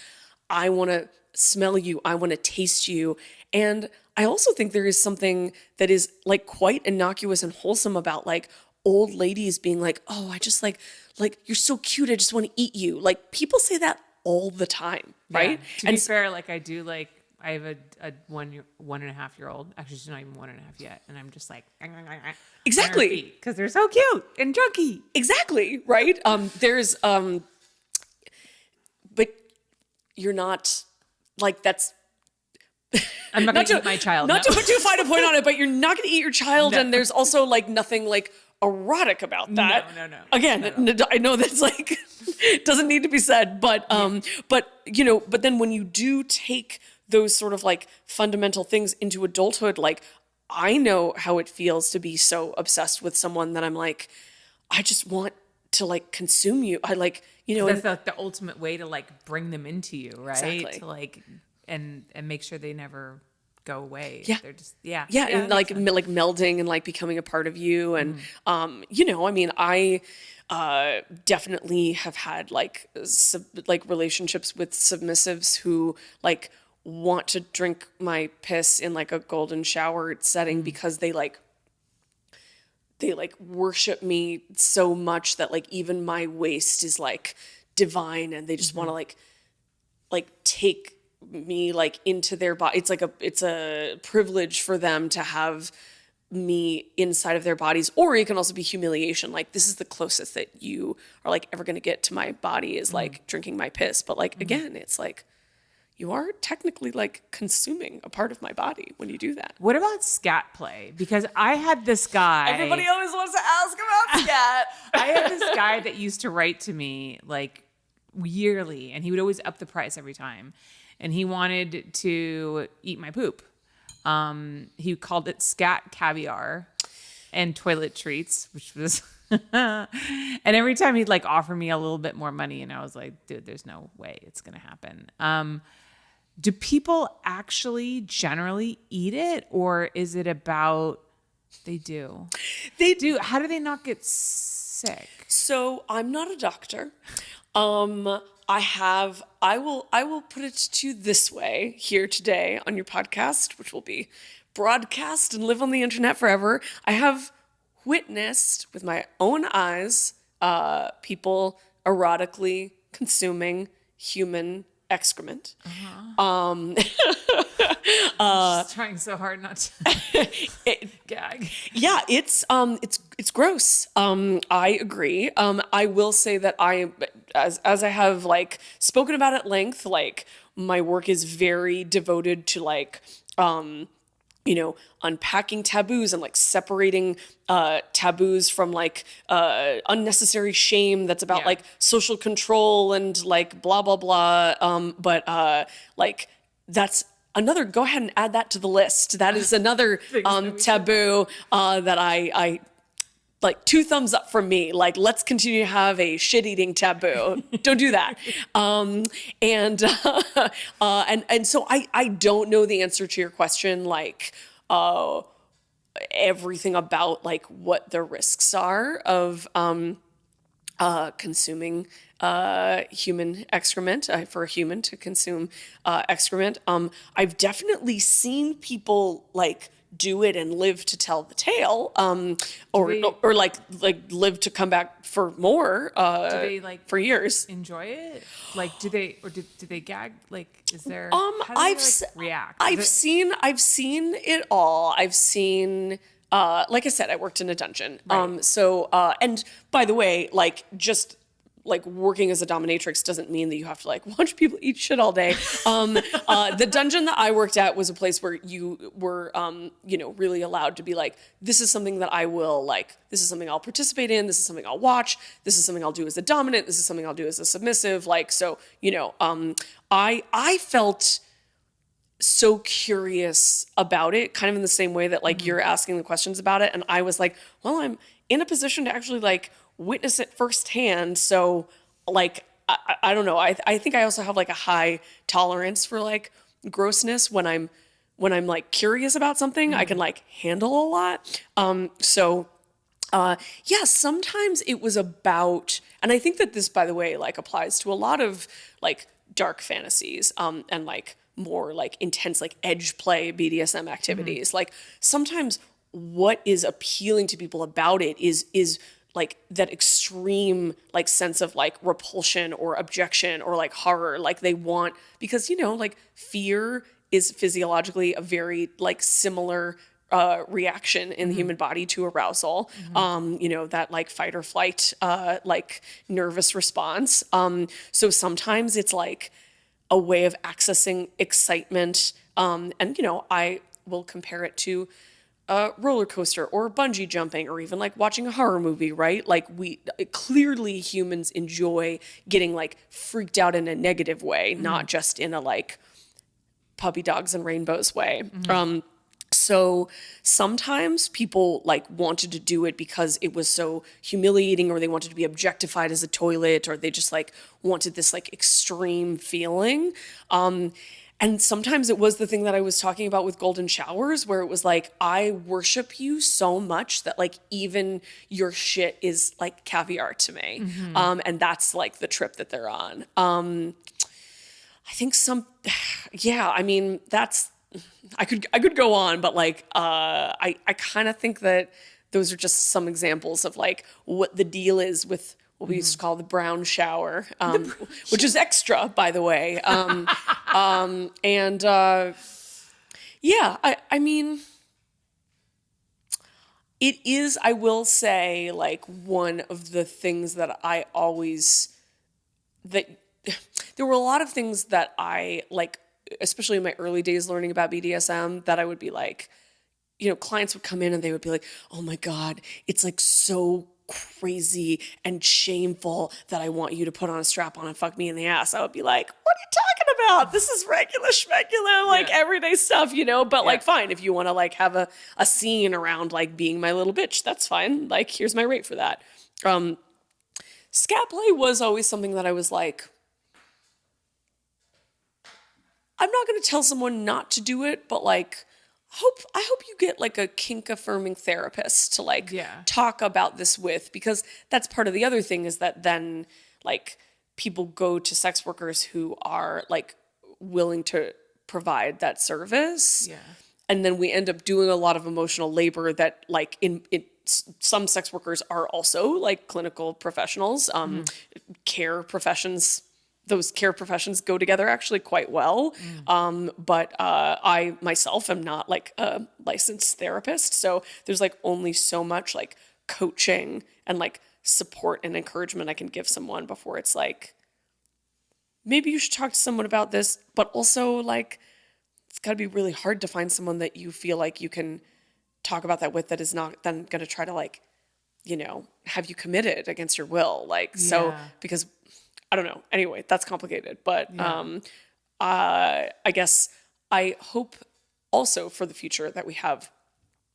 I want to smell you, I want to taste you. And I also think there is something that is like quite innocuous and wholesome about like old ladies being like, "Oh, I just like like you're so cute, I just want to eat you." Like people say that all the time, right? Yeah. To and be fair, like I do like I have a, a one year, one and a half year old. Actually, she's not even one and a half yet, and I'm just like exactly because they're so cute and junky. Exactly right. Um, there's um, but you're not like that's I'm not, not to eat my child. Not no. to put too fine a point on it, but you're not going to eat your child, no. and there's also like nothing like erotic about that. No, no, no. Again. I know that's like doesn't need to be said, but um, yeah. but you know, but then when you do take those sort of like fundamental things into adulthood, like I know how it feels to be so obsessed with someone that I'm like, I just want to like consume you. I like, you know, that's and, the, the ultimate way to like bring them into you, right? Exactly. To like and and make sure they never go away. Yeah. They're just yeah. Yeah, yeah and like like melding and like becoming a part of you and mm. um you know, I mean, I uh definitely have had like sub, like relationships with submissives who like want to drink my piss in like a golden shower setting mm. because they like they like worship me so much that like even my waste is like divine and they just mm-hmm. want to like like take me like into their body it's like a it's a privilege for them to have me inside of their bodies or it can also be humiliation like this is the closest that you are like ever going to get to my body is mm-hmm. like mm. drinking my piss but like mm-hmm. again it's like you are technically like consuming a part of my body when you do that. What about scat play? Because I had this guy. Everybody always wants to ask about scat. I had this guy that used to write to me like yearly, and he would always up the price every time and he wanted to eat my poop. Um, he called it scat caviar and toilet treats, which was. and every time he'd like offer me a little bit more money, and I was like, dude, there's no way it's gonna happen. Um, do people actually generally eat it, or is it about they do? They do. How do they not get sick? So I'm not a doctor. Um, I have I will I will put it to you this way here today on your podcast, which will be broadcast and live on the internet forever. I have witnessed with my own eyes uh, people erotically consuming human excrement. Uh-huh. Um, uh, trying so hard not to it, gag. Yeah, it's um, it's it's gross. Um, I agree. Um, I will say that I, as as I have like spoken about at length, like my work is very devoted to like um you know unpacking taboos and like separating uh taboos from like uh unnecessary shame that's about yeah. like social control and like blah blah blah um but uh like that's another go ahead and add that to the list. That is another um taboo uh that i i like two thumbs up from me. Like let's continue to have a shit eating taboo. Don't do that. Um and uh, uh and and so i i don't know the answer to your question like uh everything about like what the risks are of um uh consuming uh, human excrement uh, for a human to consume uh, excrement. Um, I've definitely seen people like do it and live to tell the tale, um, or they, or like like live to come back for more. Uh, do they like for years enjoy it? Like, do they or do, do they gag? Like, is there? Um, I've they, like, react. I've it, seen I've seen it all. I've seen. Uh, like I said, I worked in a dungeon. Right. Um, so, uh, and by the way, like just like working as a dominatrix doesn't mean that you have to like watch people eat shit all day. Um, uh, the dungeon that I worked at was a place where you were, um, you know, really allowed to be like, this is something that I will like, this is something I'll participate in, this is something I'll watch, this is something I'll do as a dominant, this is something I'll do as a submissive. Like, so, you know, um, I I felt so curious about it, kind of in the same way that like mm-hmm. you're asking the questions about it. And I was like, well, I'm in a position to actually like witness it firsthand. So, like, I, I don't know. I I think I also have like a high tolerance for like grossness when I'm when I'm like curious about something. I can like handle a lot. Um, so uh, yeah, sometimes it was about, and I think that this, by the way, like applies to a lot of like dark fantasies um, and like more like intense like edge play BDSM activities. Like sometimes what is appealing to people about it is is like that extreme like sense of like repulsion or objection or like horror like they want because you know like fear is physiologically a very like similar uh, reaction in the human body to arousal. Um, you know that like fight or flight, uh, like nervous response. Um, so sometimes it's like a way of accessing excitement. Um, and you know, I will compare it to a roller coaster or bungee jumping or even like watching a horror movie, right? Like we clearly humans enjoy getting like freaked out in a negative way, not just in a like puppy dogs and rainbows way. Um, so sometimes people like wanted to do it because it was so humiliating or they wanted to be objectified as a toilet or they just like wanted this like extreme feeling. Um, and sometimes it was the thing that I was talking about with golden showers, where it was like, I worship you so much that like even your shit is like caviar to me. Um, and that's like the trip that they're on. Um, I think some, yeah, I mean, that's, I could, I could go on, but like, uh, I, I kind of think that those are just some examples of like what the deal is with what we used to call the brown shower, um, which is extra, by the way. Um, um, and uh, yeah, I, I mean, it is, I will say, like one of the things that I always, that there were a lot of things that I like, especially in my early days learning about BDSM, that I would be like, you know, clients would come in and they would be like, oh my God, it's like so crazy and shameful that I want you to put on a strap on and fuck me in the ass. I would be like, what are you talking about? This is regular schmegular, like Yeah. everyday stuff, you know? But like, fine, if you want to like have a, a scene around like being my little bitch, that's fine. Like, here's my rate for that. Um, scat play was always something that I was like, I'm not going to tell someone not to do it, but like, hope I hope you get like a kink affirming therapist to like Yeah. talk about this with because that's part of the other thing is that then like people go to sex workers who are like willing to provide that service Yeah. and then we end up doing a lot of emotional labor that like in it some sex workers are also like clinical professionals um care professions those care professions go together actually quite well um but uh i myself am not like a licensed therapist so there's like only so much like coaching and like support and encouragement i can give someone before it's like maybe you should talk to someone about this but also like it's got to be really hard to find someone that you feel like you can talk about that with that is not then going to try to like you know have you committed against your will like so Yeah. because i don't know. Anyway that's complicated. But um uh i guess i hope also for the future that we have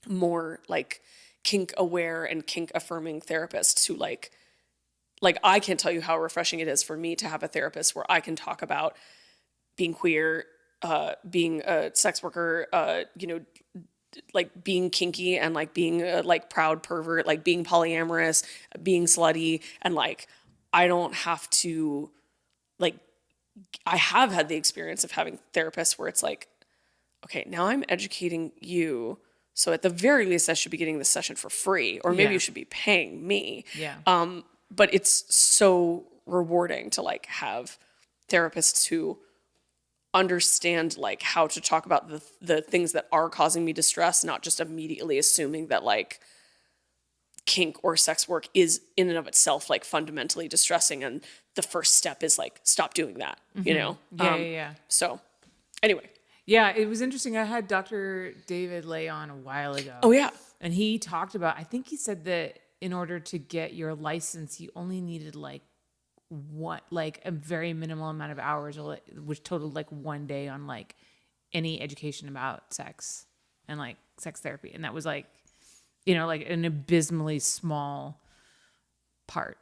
more like kink aware and kink affirming therapists who like like I can't tell you how refreshing it is for me to have a therapist where I can talk about being queer, uh, being a sex worker, uh, you know, like being kinky and like being a like proud pervert, like being polyamorous, being slutty, and like I don't have to like I have had the experience of having therapists where it's like, okay, now I'm educating you. So at the very least, I should be getting this session for free, or maybe Yeah. you should be paying me Yeah. um, but it's so rewarding to like have therapists who understand like how to talk about the the things that are causing me distress not just immediately assuming that like kink or sex work is in and of itself like fundamentally distressing and the first step is like stop doing that you know Yeah, Um, yeah, yeah. so anyway Yeah, it was interesting. I had Dr. David Ley on a while ago. oh yeah And he talked about, I think he said that in order to get your license, you only needed like what, like a very minimal amount of hours, which totaled like one day on like any education about sex and like sex therapy. And that was like, you know, like an abysmally small part.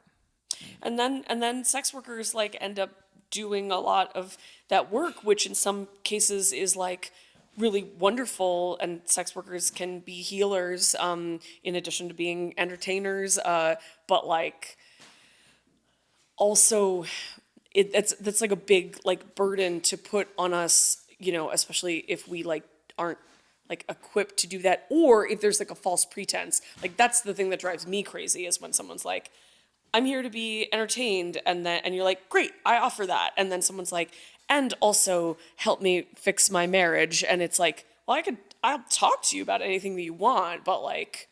and then and then sex workers like end up doing a lot of that work which in some cases is like really wonderful and sex workers can be healers um, in addition to being entertainers uh, but like also it that's that's like a big like burden to put on us you know especially if we like aren't like equipped to do that or if there's like a false pretense like that's the thing that drives me crazy is when someone's like i'm here to be entertained and then and you're like great i offer that and then someone's like and also help me fix my marriage and it's like well i could i'll talk to you about anything that you want but like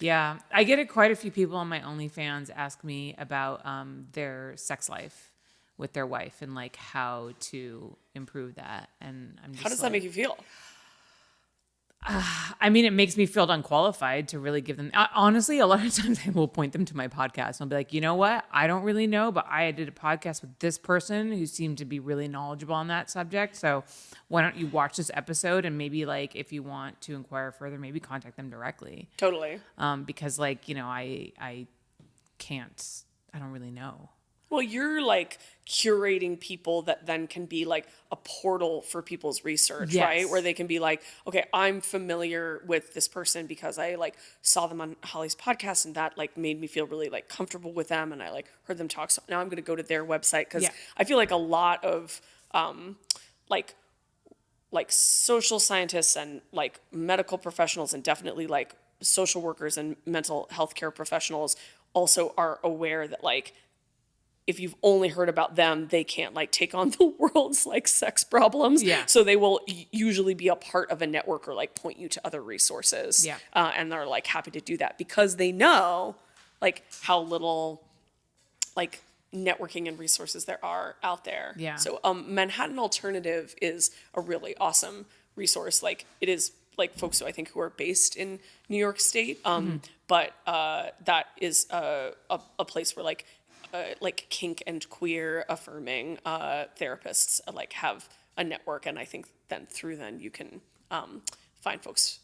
Yeah, I get it. Quite a few people on my OnlyFans ask me about um, their sex life with their wife and like how to improve that. And I'm just how does like, that make you feel I mean, it makes me feel unqualified to really give them. uh, Honestly, a lot of times I will point them to my podcast and I'll be like, you know what? I don't really know, but I did a podcast with this person who seemed to be really knowledgeable on that subject. So why don't you watch this episode and maybe like if you want to inquire further, maybe contact them directly. totally Um, because like you know, I I can't. I don't really know. Well, you're like curating people that then can be like a portal for people's research, Yes. right? Where they can be like, okay, I'm familiar with this person because I like saw them on Holly's podcast and that like made me feel really like comfortable with them and I like heard them talk. So now I'm going to go to their website because Yeah. I feel like a lot of um, like like social scientists and like medical professionals and definitely like social workers and mental health care professionals also are aware that like if you've only heard about them they can't like take on the world's like sex problems Yeah. so they will usually be a part of a network or like point you to other resources Yeah. uh, and they're like happy to do that because they know like how little like networking and resources there are out there. Yeah. So um, Manhattan Alternative is a really awesome resource. Like it is like folks who I think who are based in New York State, um, but uh, that is a, a, a place where like uh, like kink and queer affirming uh, therapists uh, like have a network, and I think then through then you can um, find folks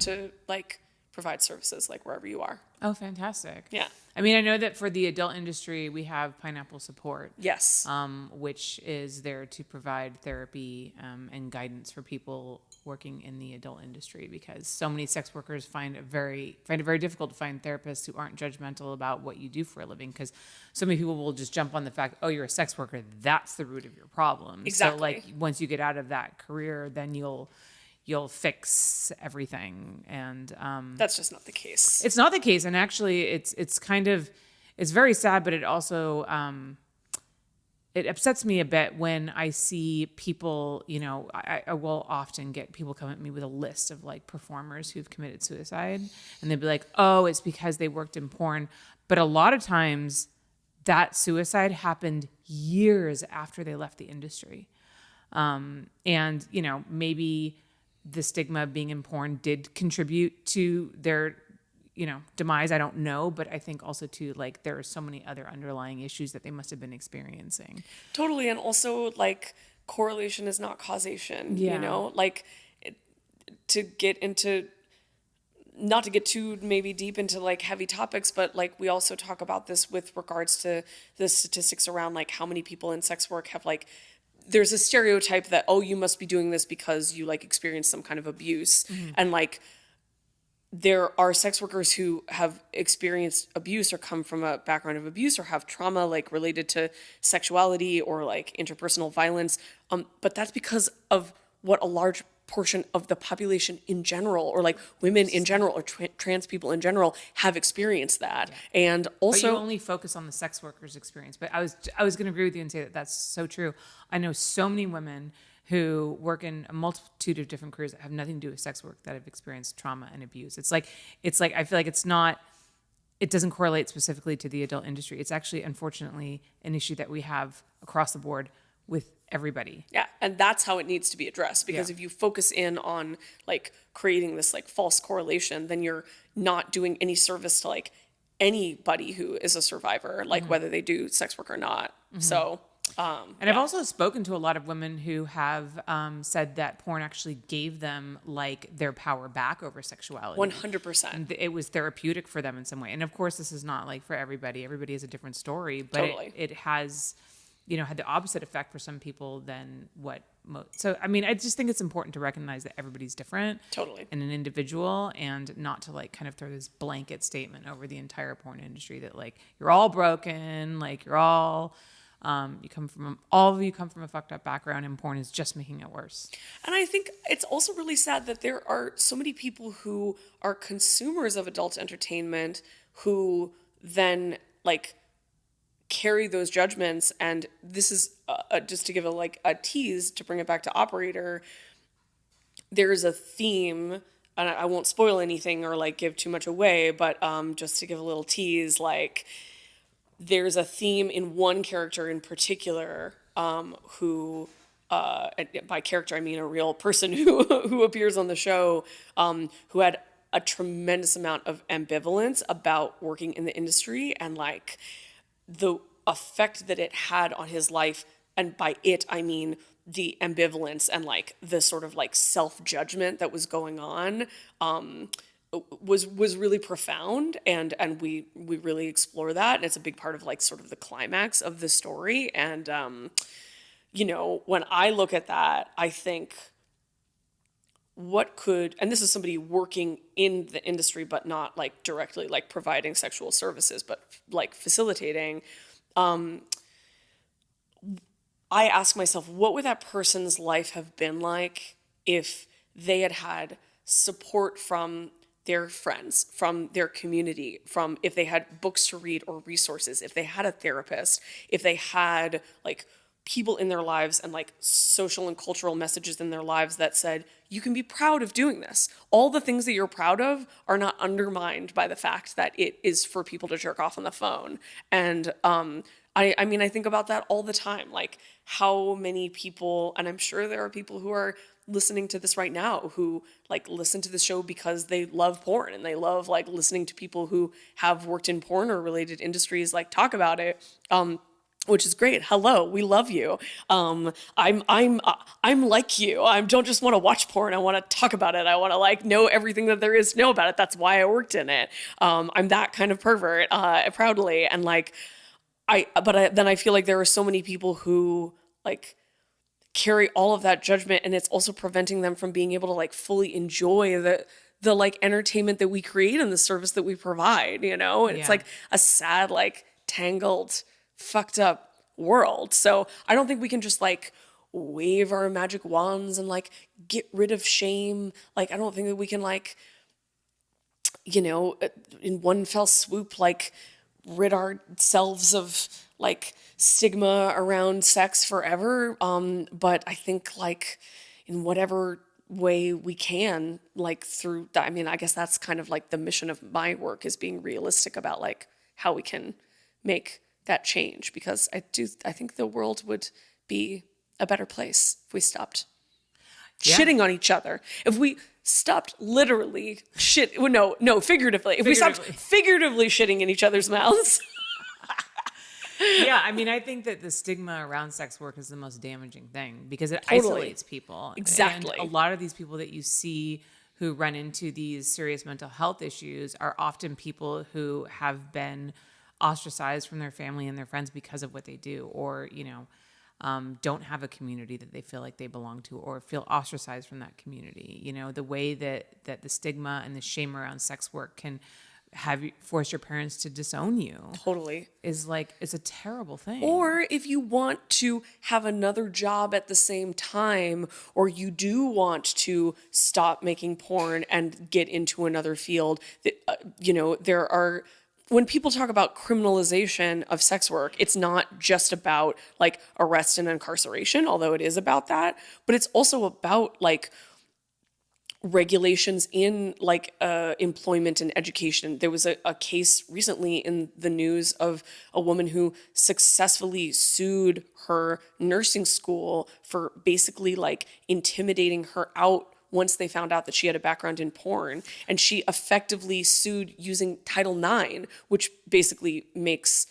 to like provide services like wherever you are. Oh, fantastic. Yeah. I mean, I know that for the adult industry, we have Pineapple Support, Yes. um, which is there to provide therapy um, and guidance for people working in the adult industry because so many sex workers find it very find it very difficult to find therapists who aren't judgmental about what you do for a living because so many people will just jump on the fact oh you're a sex worker that's the root of your problem Exactly. so like once you get out of that career then you'll you'll fix everything and um, That's just not the case. it's not the case, and actually, it's it's kind of it's very sad, but it also um, it upsets me a bit when I see people. You know, I, I will often get people come at me with a list of like performers who've committed suicide, and they'd be like, "Oh, it's because they worked in porn," but a lot of times that suicide happened years after they left the industry um, and you know maybe the stigma of being in porn did contribute to their you know demise i don't know but i think also too like there are so many other underlying issues that they must have been experiencing Totally, and also like correlation is not causation. Yeah. You know, like it, to get into not to get too maybe deep into like heavy topics, but like we also talk about this with regards to the statistics around like how many people in sex work have like there's a stereotype that oh you must be doing this because you like experienced some kind of abuse mm-hmm. and like there are sex workers who have experienced abuse or come from a background of abuse or have trauma like related to sexuality or like interpersonal violence. Um, but that's because of what a large portion of the population in general or like women in general or tra- trans people in general have experienced that. And but also you only focus on the sex workers experience. But i was i was going to agree with you and say that that's so true. I know so many women who work in a multitude of different careers that have nothing to do with sex work that have experienced trauma and abuse. It's like it's like i feel like it's not it doesn't correlate specifically to the adult industry. It's actually unfortunately an issue that we have across the board with everybody. Yeah, and that's how it needs to be addressed because Yeah. if you focus in on like creating this like false correlation, then you're not doing any service to like anybody who is a survivor, like mm-hmm. whether they do sex work or not. Mm-hmm. So, Um, And I've also spoken to a lot of women who have um, said that porn actually gave them like their power back over sexuality. 100%. And it was therapeutic for them in some way. And of course, this is not like for everybody. Everybody has a different story, but Totally. it, it has, you know, had the opposite effect for some people than what. Mo- so I mean, I just think it's important to recognize that everybody's different, Totally. and an individual, and not to like kind of throw this blanket statement over the entire porn industry that like you're all broken, like you're all. Um, you come from all of you come from a fucked up background, and porn is just making it worse. And I think it's also really sad that there are so many people who are consumers of adult entertainment who then like carry those judgments and this is uh, uh, just to give a like a tease to bring it back to operator there's a theme and I, I won't spoil anything or like give too much away but um just to give a little tease like there's a theme in one character in particular um, who uh, by character I mean a real person who who appears on the show um, who had a tremendous amount of ambivalence about working in the industry and like the effect that it had on his life. And by it I mean the ambivalence and like the sort of like self-judgment that was going on. Um was was really profound and and we we really explore that and it's a big part of like sort of the climax of the story and um you know when i look at that i think what could and this is somebody working in the industry but not like directly like providing sexual services but like facilitating um i ask myself what would that person's life have been like if they had had support from their friends, from their community, from if they had books to read or resources, if they had a therapist, if they had like people in their lives and like social and cultural messages in their lives that said, you can be proud of doing this. All the things that you're proud of are not undermined by the fact that it is for people to jerk off on the phone. And um, I, I mean, I think about that all the time. Like how many people, and I'm sure there are people who are listening to this right now who like listen to the show because they love porn and they love like listening to people who have worked in porn or related industries like talk about it um which is great. Hello we love you. Um i'm i'm uh, i'm like you. I don't just want to watch porn. I want to talk about it. I want to like know everything that there is to know about it. That's why i worked in it. Um i'm that kind of pervert uh proudly. And like i but I, then i feel like there are so many people who like carry all of that judgment and it's also preventing them from being able to like fully enjoy the the like entertainment that we create and the service that we provide you know? And it's like a sad like tangled fucked up world. So i don't think we can just like wave our magic wands and like get rid of shame. Like i don't think that we can like you know uh, in one fell swoop like rid ourselves of like stigma around sex forever um but i think like in whatever way we can like through i mean i guess that's kind of like the mission of my work is being realistic about like how we can make that change because i do i think the world would be a better place if we stopped shitting on each other. If we stopped literally shit well, no no figuratively. If we stopped figuratively shitting in each other's mouths yeah, I mean, I think that the stigma around sex work is the most damaging thing because it Totally. isolates people. Exactly. And a lot of these people that you see who run into these serious mental health issues are often people who have been ostracized from their family and their friends because of what they do, or, you know, um, don't have a community that they feel like they belong to or feel ostracized from that community. You know, the way that, that the stigma and the shame around sex work can have you force your parents to disown you totally is like it's a terrible thing. Or if you want to have another job at the same time, or you do want to stop making porn and get into another field, that, uh, you know, there are. When people talk about criminalization of sex work, it's not just about like arrest and incarceration, although it is about that, but it's also about like regulations in like uh, employment and education. There was a, a case recently in the news of a woman who successfully sued her nursing school for basically like intimidating her out once they found out that she had a background in porn. And she effectively sued using Title IX, which basically makes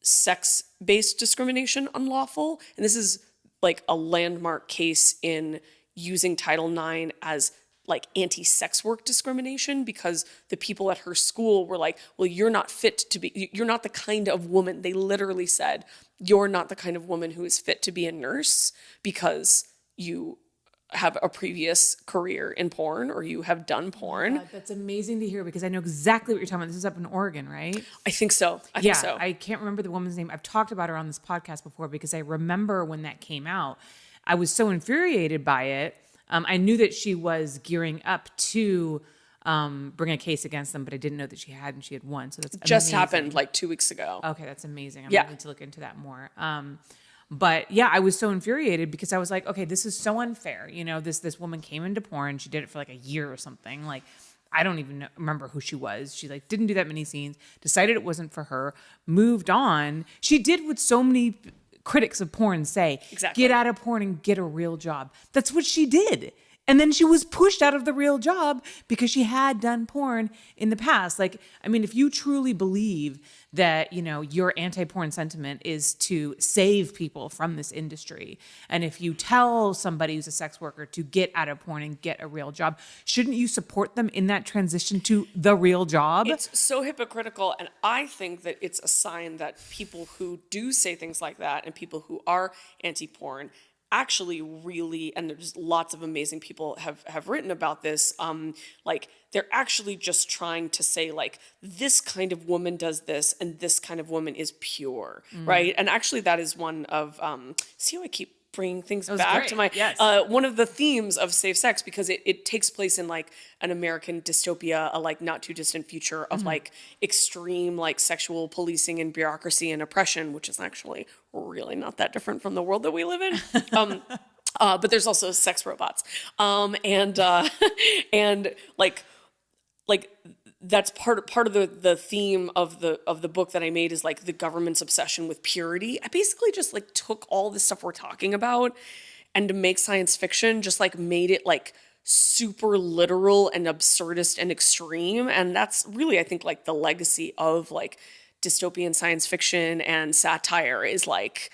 sex based discrimination unlawful. And this is like a landmark case in using Title IX as like anti sex work discrimination because the people at her school were like, well, you're not fit to be, you're not the kind of woman. They literally said, you're not the kind of woman who is fit to be a nurse because you have a previous career in porn or you have done oh porn. God, that's amazing to hear because I know exactly what you're talking about. This is up in Oregon, right? I think so. I yeah, think so. I can't remember the woman's name. I've talked about her on this podcast before because I remember when that came out. I was so infuriated by it. Um, I knew that she was gearing up to um, bring a case against them, but I didn't know that she had and she had won. So that's Just amazing. happened like two weeks ago. Okay, that's amazing. I'm Yeah. need to look into that more. Um, but yeah, I was so infuriated because I was like, okay, this is so unfair. You know, this this woman came into porn. She did it for like a year or something. Like, I don't even know, remember who she was. She like didn't do that many scenes. Decided it wasn't for her. Moved on. She did what so many critics of porn say: Exactly. get out of porn and get a real job. That's what she did. And then she was pushed out of the real job because she had done porn in the past. Like, I mean, if you truly believe that, you know, your anti-porn sentiment is to save people from this industry, and if you tell somebody who's a sex worker to get out of porn and get a real job, shouldn't you support them in that transition to the real job? It's so hypocritical, and I think that it's a sign that people who do say things like that and people who are anti-porn actually really and there's lots of amazing people have have written about this um like they're actually just trying to say like this kind of woman does this and this kind of woman is pure right? And actually that is one of um see how i keep bringing things back great. to my Yes. uh, one of the themes of safe sex because it, it takes place in like an American dystopia, a like not too distant future of like extreme like sexual policing and bureaucracy and oppression, which is actually really not that different from the world that we live in. Um, uh, but there's also sex robots, um, and uh, and like like that's part part of the the theme of the of the book that I made is like the government's obsession with purity. I basically just like took all the stuff we're talking about and to make science fiction just like made it like super literal and absurdist and extreme and that's really I think like the legacy of like dystopian science fiction and satire is like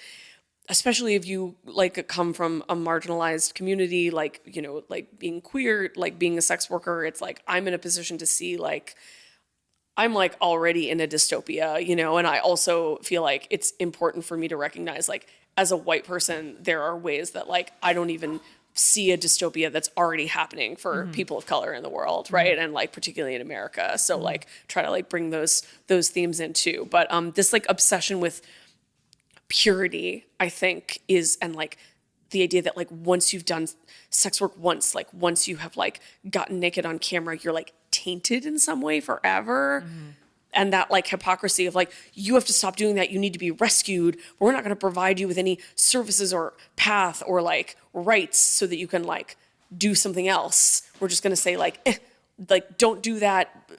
especially if you like come from a marginalized community like you know like being queer like being a sex worker it's like i'm in a position to see like i'm like already in a dystopia you know? And i also feel like it's important for me to recognize like as a white person there are ways that like i don't even see a dystopia that's already happening for mm-hmm. people of color in the world mm-hmm. right? And like particularly in america. So mm-hmm. like try to like bring those those themes in too. But um this like obsession with purity i think is and like the idea that like once you've done sex work once like once you have like gotten naked on camera you're like tainted in some way forever. And that like hypocrisy of like you have to stop doing that. You need to be rescued. We're not going to provide you with any services or path or like rights so that you can like do something else. We're just going to say like eh, like don't do that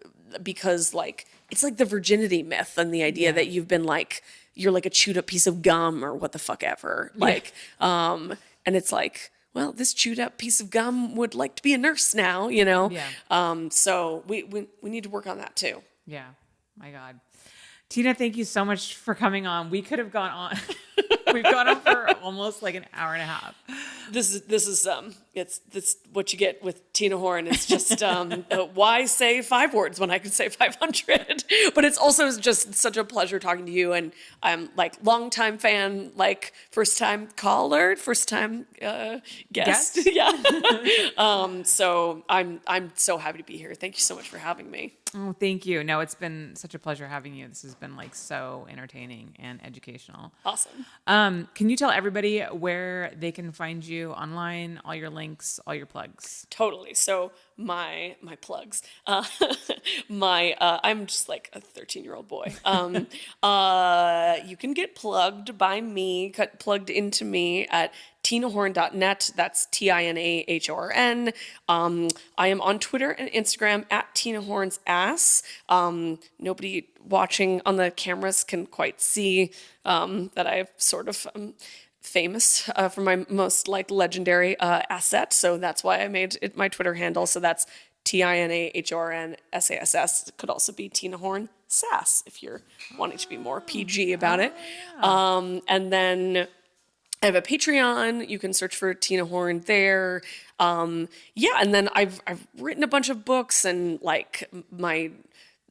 because like it's like the virginity myth and the idea that you've been like you're like a chewed up piece of gum or what the fuck ever like um and it's like well this chewed up piece of gum would like to be a nurse now you know Yeah. um so we we, we need to work on that too Yeah. My God. Tina, thank you so much for coming on. We could have gone on. We've gone on for almost like an hour and a half. this is this is um it's this what you get with Tina Horn. It's just um uh, why say five words when I could say five hundred? But it's also just such a pleasure talking to you, and I'm like longtime fan, like first time caller, first time uh, guest. Guest? yeah. um. So I'm I'm so happy to be here. Thank you so much for having me. Oh, thank you. No, it's been such a pleasure having you. This has been like so entertaining and educational. Awesome. Um, can you tell everybody where they can find you online, all your links, all your plugs? Totally. So my my plugs. Uh, my uh, I'm just like a 13 year old boy. Um, uh, you can get plugged by me, cut plugged into me at tinahorn.net. That's T I N A H O R N. Um, I am on Twitter and Instagram at Tina Horn's ass. Um, nobody watching on the cameras can quite see um, that I've sort of. Um, famous uh, for my most like legendary uh, asset so that's why i made it my twitter handle so that's T I N A H O R N S A S S. It could also be Tina Horn Sass if you're wanting to be more PG about it. Um, and then I have a Patreon. You can search for Tina Horn there. Um, yeah, and then I've I've written a bunch of books and like my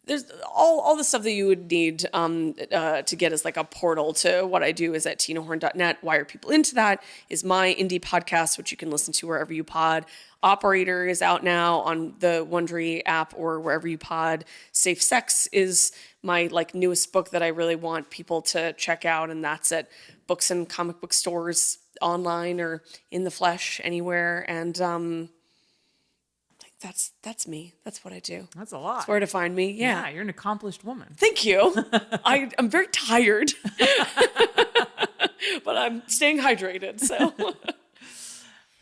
there's all all the stuff that you would need um, uh, to get as like a portal to what I do is at tinahorn.net. Why are people into that is my indie podcast, which you can listen to wherever you pod. Operator is out now on the Wondery app or wherever you pod. Safe Sex is my like newest book that I really want people to check out, and that's at books and comic book stores online or in the flesh anywhere. And um, that's that's me. That's what I do. That's a lot. That's where to find me. Yeah. yeah, you're an accomplished woman. Thank you. I, I'm very tired, but I'm staying hydrated. So.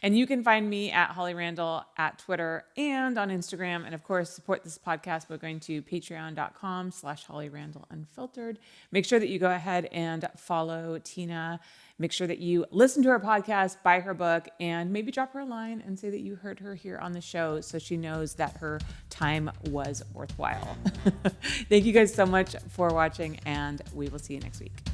And you can find me at Holly Randall at Twitter and on Instagram. And of course, support this podcast by going to patreon.com slash Holly Randall Unfiltered. Make sure that you go ahead and follow Tina. Make sure that you listen to her podcast, buy her book, and maybe drop her a line and say that you heard her here on the show so she knows that her time was worthwhile. Thank you guys so much for watching, and we will see you next week.